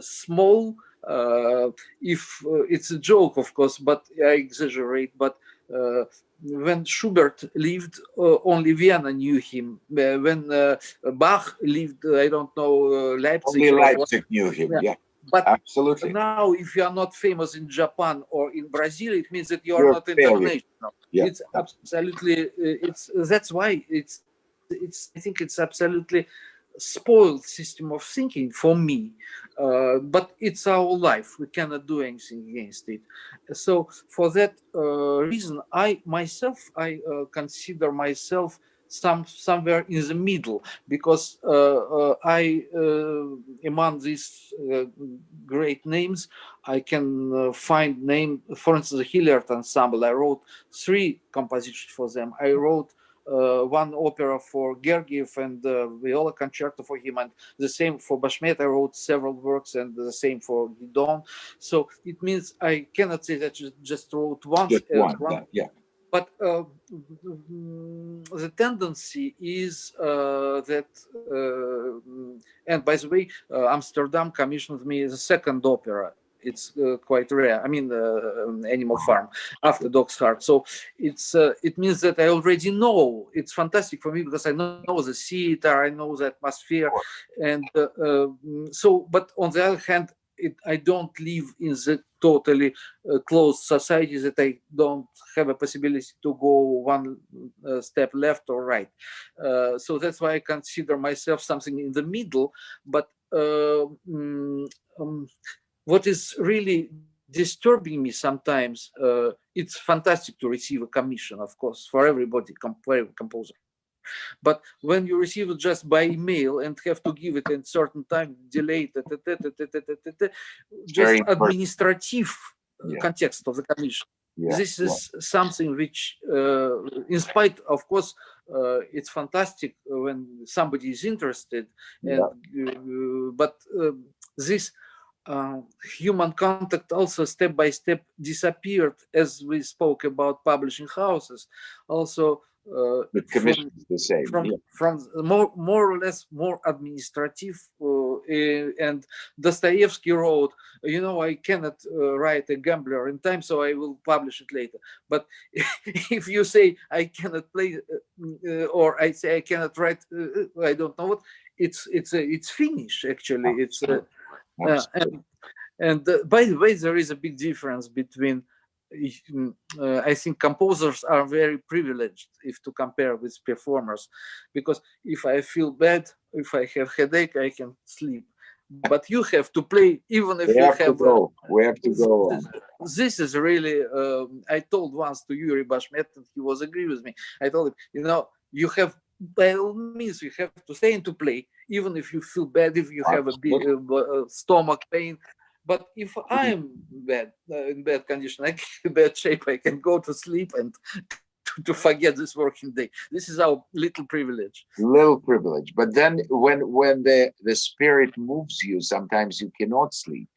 small uh, if uh, it's a joke, of course, but I exaggerate. But uh, when Schubert lived, uh, only Vienna knew him. Uh, when uh, Bach lived, I don't know, Leipzig. Only Leipzig knew him. Yeah. yeah. But absolutely now, if you are not famous in Japan or in Brazil, it means that you are You're not international. Yeah. It's absolutely. It's that's why it's. It's. I think it's absolutely spoiled system of thinking for me uh, but it's our life. We cannot do anything against it. So for that uh, reason i myself i uh, consider myself some somewhere in the middle because uh, uh, i uh, among these great names i can find name for instance the hilliard ensemble. I wrote three compositions for them. I wrote one opera for Gergiev and uh, viola concerto for him, and the same for Bashmet. I wrote several works, and the same for Gidon. So it means I cannot say that you just wrote once. Just one, one. Yeah, yeah. But uh, the tendency is uh, that, uh, and by the way, uh, Amsterdam commissioned me the second opera it's uh, quite rare. I mean, uh, Animal Farm after Dog's Heart. So it's uh, it means that I already know. It's fantastic for me because I know the theater, I know the atmosphere, and uh, um, so. But on the other hand, it, I don't live in the totally uh, closed society that I don't have a possibility to go one uh, step left or right. So that's why I consider myself something in the middle. But mm, um, what is really disturbing me sometimes, uh, it's fantastic to receive a commission, of course, for everybody, composer. But when you receive it just by email and have to give it in certain time, delay, ta, ta, ta, just administrative yeah. context of the commission. Yeah. This is yeah. something which, uh, in spite, of course, uh, it's fantastic when somebody is interested, and uh, but uh, this uh, human contact also step by step disappeared as we spoke about publishing houses. Also uh, the commission from, is the same from, yeah. from more more or less more administrative uh, and Dostoevsky wrote you know I cannot uh, write a gambler in time so I will publish it later. But if you say I cannot play uh, or I say I cannot write uh, I don't know what it's it's it's finished actually. It's uh, and, and uh, by the way, there is a big difference between uh, I think composers are very privileged if to compare with performers, because if I feel bad, if I have headache, I can sleep. But you have to play even if we you have, have. To go. We have to go. This, this is really. Um, I told once to Yuri Bashmet, and he was agree with me. I told him, you know, you have by all means you have to stay and to play even if you feel bad if you have a big uh, stomach pain. But if i'm bad uh, in bad condition i in bad shape i can go to sleep and to, to forget this working day. This is our little privilege. Little privilege. But then when when the the spirit moves you sometimes you cannot sleep.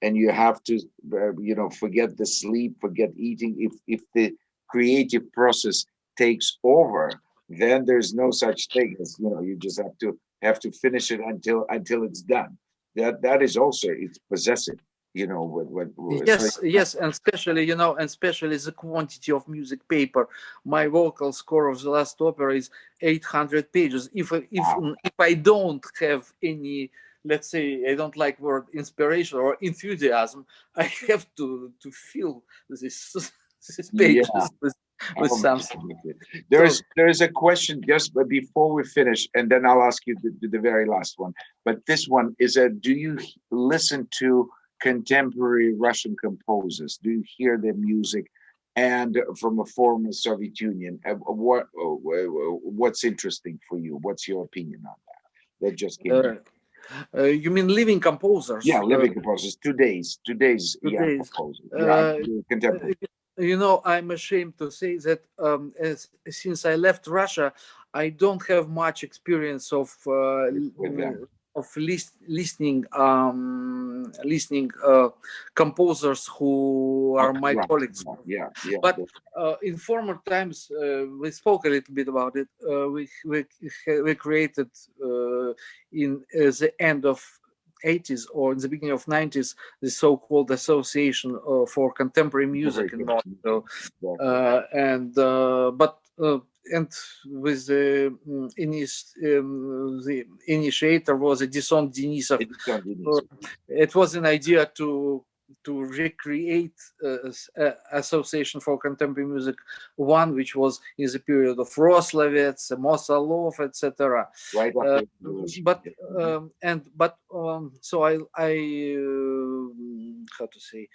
And you have to uh, you know forget the sleep forget eating. If if the creative process takes over, then there's no such thing as you know you just have to have to finish it until until it's done. That that is also it's possessive you know what what yes so yes and especially you know and especially the quantity of music paper my vocal score of the last opera is 800 pages if if wow. if i don't have any let's say i don't like word inspiration or enthusiasm i have to to fill this this pages yeah. With, with oh, something there is so, there is a question just before we finish and then i'll ask you the, the very last one but this one is a do you listen to contemporary Russian composers? Do you hear their music? And from a former Soviet Union, uh, what uh, what's interesting for you? What's your opinion on that? That just came. Uh, uh, you mean living composers? Yeah, living uh, composers. Today's today's, today's yeah composers. Yeah, contemporary. You know, I'm ashamed to say that um, as, since I left Russia, I don't have much experience of of list, listening um, listening uh, composers who are my right. colleagues. Yeah, yeah. But uh, in former times, uh, we spoke a little bit about it. Uh, we, we we created uh, in uh, the end of 80s or in the beginning of 90s the so-called association for contemporary music in Moscow and but and with the um, the initiator was a Edison Denisov. Uh, it was an idea to to recreate uh, uh, Association for Contemporary Music One, which was in the period of Roslovets, Mosolov, etc. Right. Uh, but um, and but um, so I I uh, how to say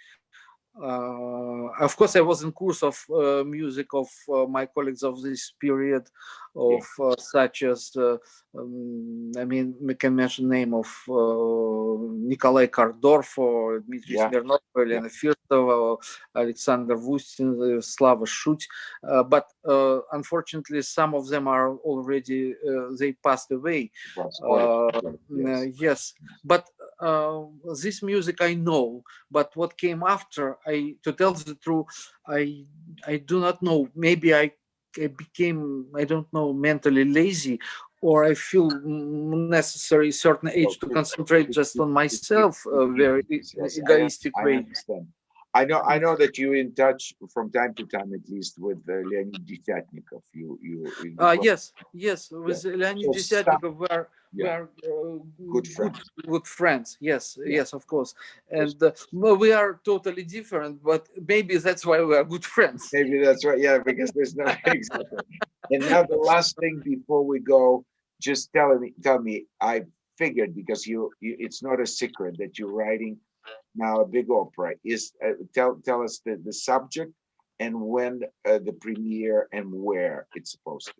of course, I was in course of uh, music of uh, my colleagues of this period, of uh, such as uh, um, I mean, we can mention name of uh, Nikolai Korndorf or Dmitry yeah. Smirnov, Elena yeah. Firsova, Alexander Vustin, Slava Shut. but unfortunately, some of them are already they passed away. Yes. yes, but this music I know, but what came after, I to tell the truth, I I do not know. Maybe I I became, I don't know, mentally lazy, or I feel necessary certain age to concentrate just on myself, a very egoistic way. Understand. I know, I know that you're in touch from time to time, at least, with uh, Leonid Desyatnikov. You, you. you uh, yes, yes, with yeah. Leonid so where yeah. we are uh, good friends. Good, good friends. Yes, yeah. yes, of course. And uh, we are totally different, but maybe that's why we are good friends. Maybe that's right. Yeah, because there's no exactly. and now the last thing before we go, just tell me, tell me. I figured because you, you it's not a secret that you're writing now a big opera. Is uh, tell tell us the the subject and when uh, the premiere and where it's supposed to.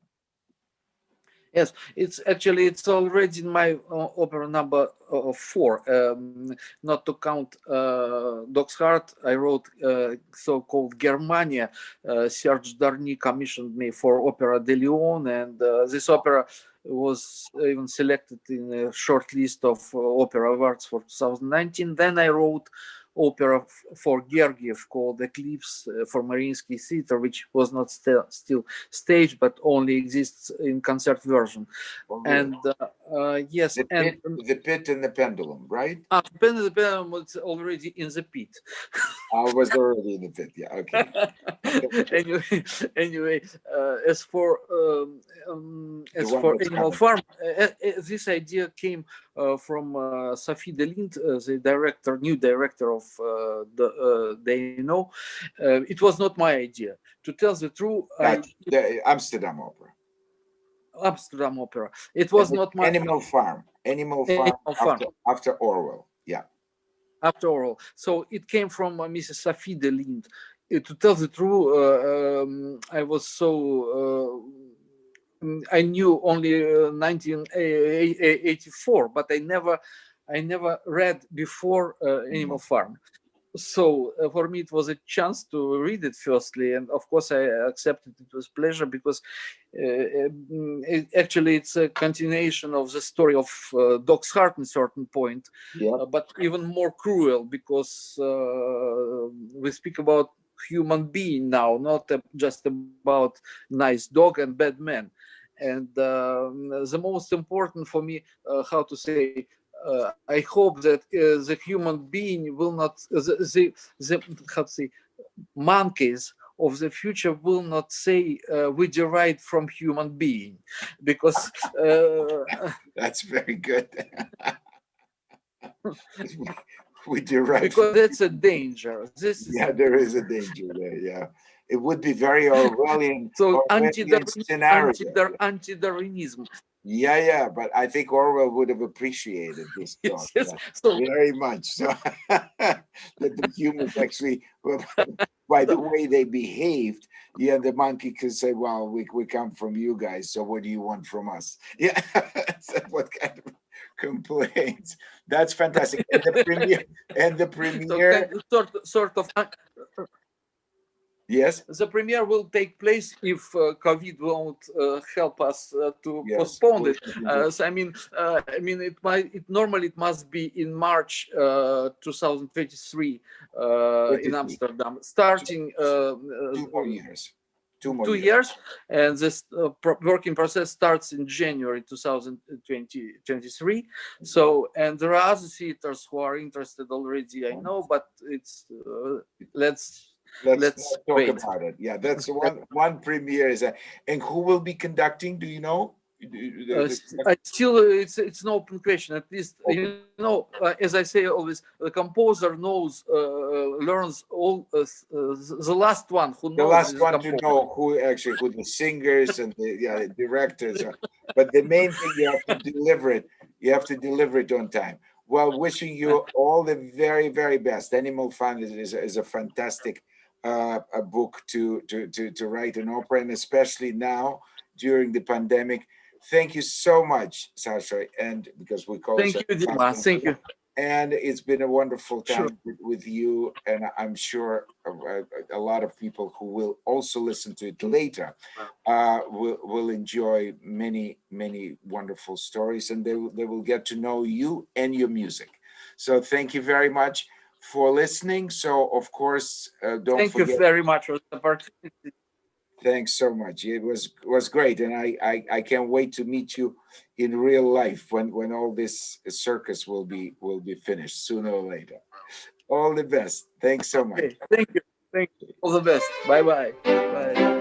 Yes, it's actually it's already in my uh, opera number uh, four. Um, not to count uh, Dog's Heart, I wrote uh, so-called Germania. Uh, Serge Dorny commissioned me for Opera de Lyon, and uh, this opera was even selected in a short list of opera awards for 2019. Then I wrote opera for Gergiev called Eclipse uh, for Mariinsky Theater, which was not still still staged, but only exists in concert version. Oh, and uh, uh, yes, the and pit, the pit and the pendulum, right? Uh, the pit and the pendulum was already in the pit. I was already in the pit. Yeah. Okay. anyway, anyway, uh, as for um, um, as for Animal Farm, uh, uh, this idea came from uh, Sophie de Lint, uh, the director, new director of the They Know. it was not my idea. To tell the truth, I, the Amsterdam Opera. Amsterdam Opera. It was not my Animal Farm. Animal Farm, Animal Farm. After, after, Orwell. Yeah. After Orwell. So it came from uh, Mrs. Sophie de Lint. Uh, to tell the truth, uh, um, I was so I knew only 1984, uh, but I never, I never read before uh, Animal mm-hmm. Farm. So uh, for me, it was a chance to read it firstly, and of course I accepted it with pleasure because uh, it, actually it's a continuation of the story of uh, Dog's Heart in certain point, yeah. Uh, but even more cruel because we speak about human being now, not uh, just about nice dog and bad man. And um, the most important for me, uh, how to say, uh, I hope that uh, the human being will not, the, the, the how to say, monkeys of the future will not say uh, we derived from human being because uh, That's very good. We derive, because that's a danger. This is yeah, there is a danger there, yeah. It would be very Orwellian, so Orwellian anti darwinism Yeah, yeah, but I think Orwell would have appreciated this yes, yes. so very much. So that the humans actually, by the way they behaved, yeah, the monkey could say, "Well, we we come from you guys, so what do you want from us?" Yeah, so what kind of complaints? That's fantastic. And the premiere, and the premiere, of sort sort of uh, yes, the premiere will take place if uh, COVID won't uh, help us uh, to yes. postpone it. Uh, so I mean, uh, I mean, it might. It normally it must be in March uh, 2023 uh, in Amsterdam, starting uh, Two more years. Two more two years, and this uh, pro- working process starts in January 2023. So, and there are other theaters who are interested already. I know, but it's uh, let's Let's, Let's talk wait. about it. Yeah, that's one one premiere is that. And who will be conducting? Do you know? Uh, still, uh, it's it's an open question. At least you know, uh, as I say always, the composer knows, uh, uh, learns all. Uh, uh, the last one who knows. the last one to know who actually who the singers and the yeah the directors are. But the main thing you have to deliver it. You have to deliver it on time. Well, wishing you all the very very best. Animal Farm is is, is a fantastic uh, a book to to to to write an opera, and especially now during the pandemic. Thank you so much, Sasha, and because we call Thank you, Dima. Thank you. and it's been a wonderful Sure. time with, with you and i'm sure a, a- a lot of people who will also listen to it later uh, will, will enjoy many many wonderful stories and they, they will get to know you and your music so thank you very much for listening so of course uh, don't Thank you very much for the opportunity. thanks so much it was was great and I, I i can't wait to meet you in real life when when all this circus will be will be finished sooner or later all the best thanks so much Okay, thank you. Thank you. All the best. Bye bye. Bye.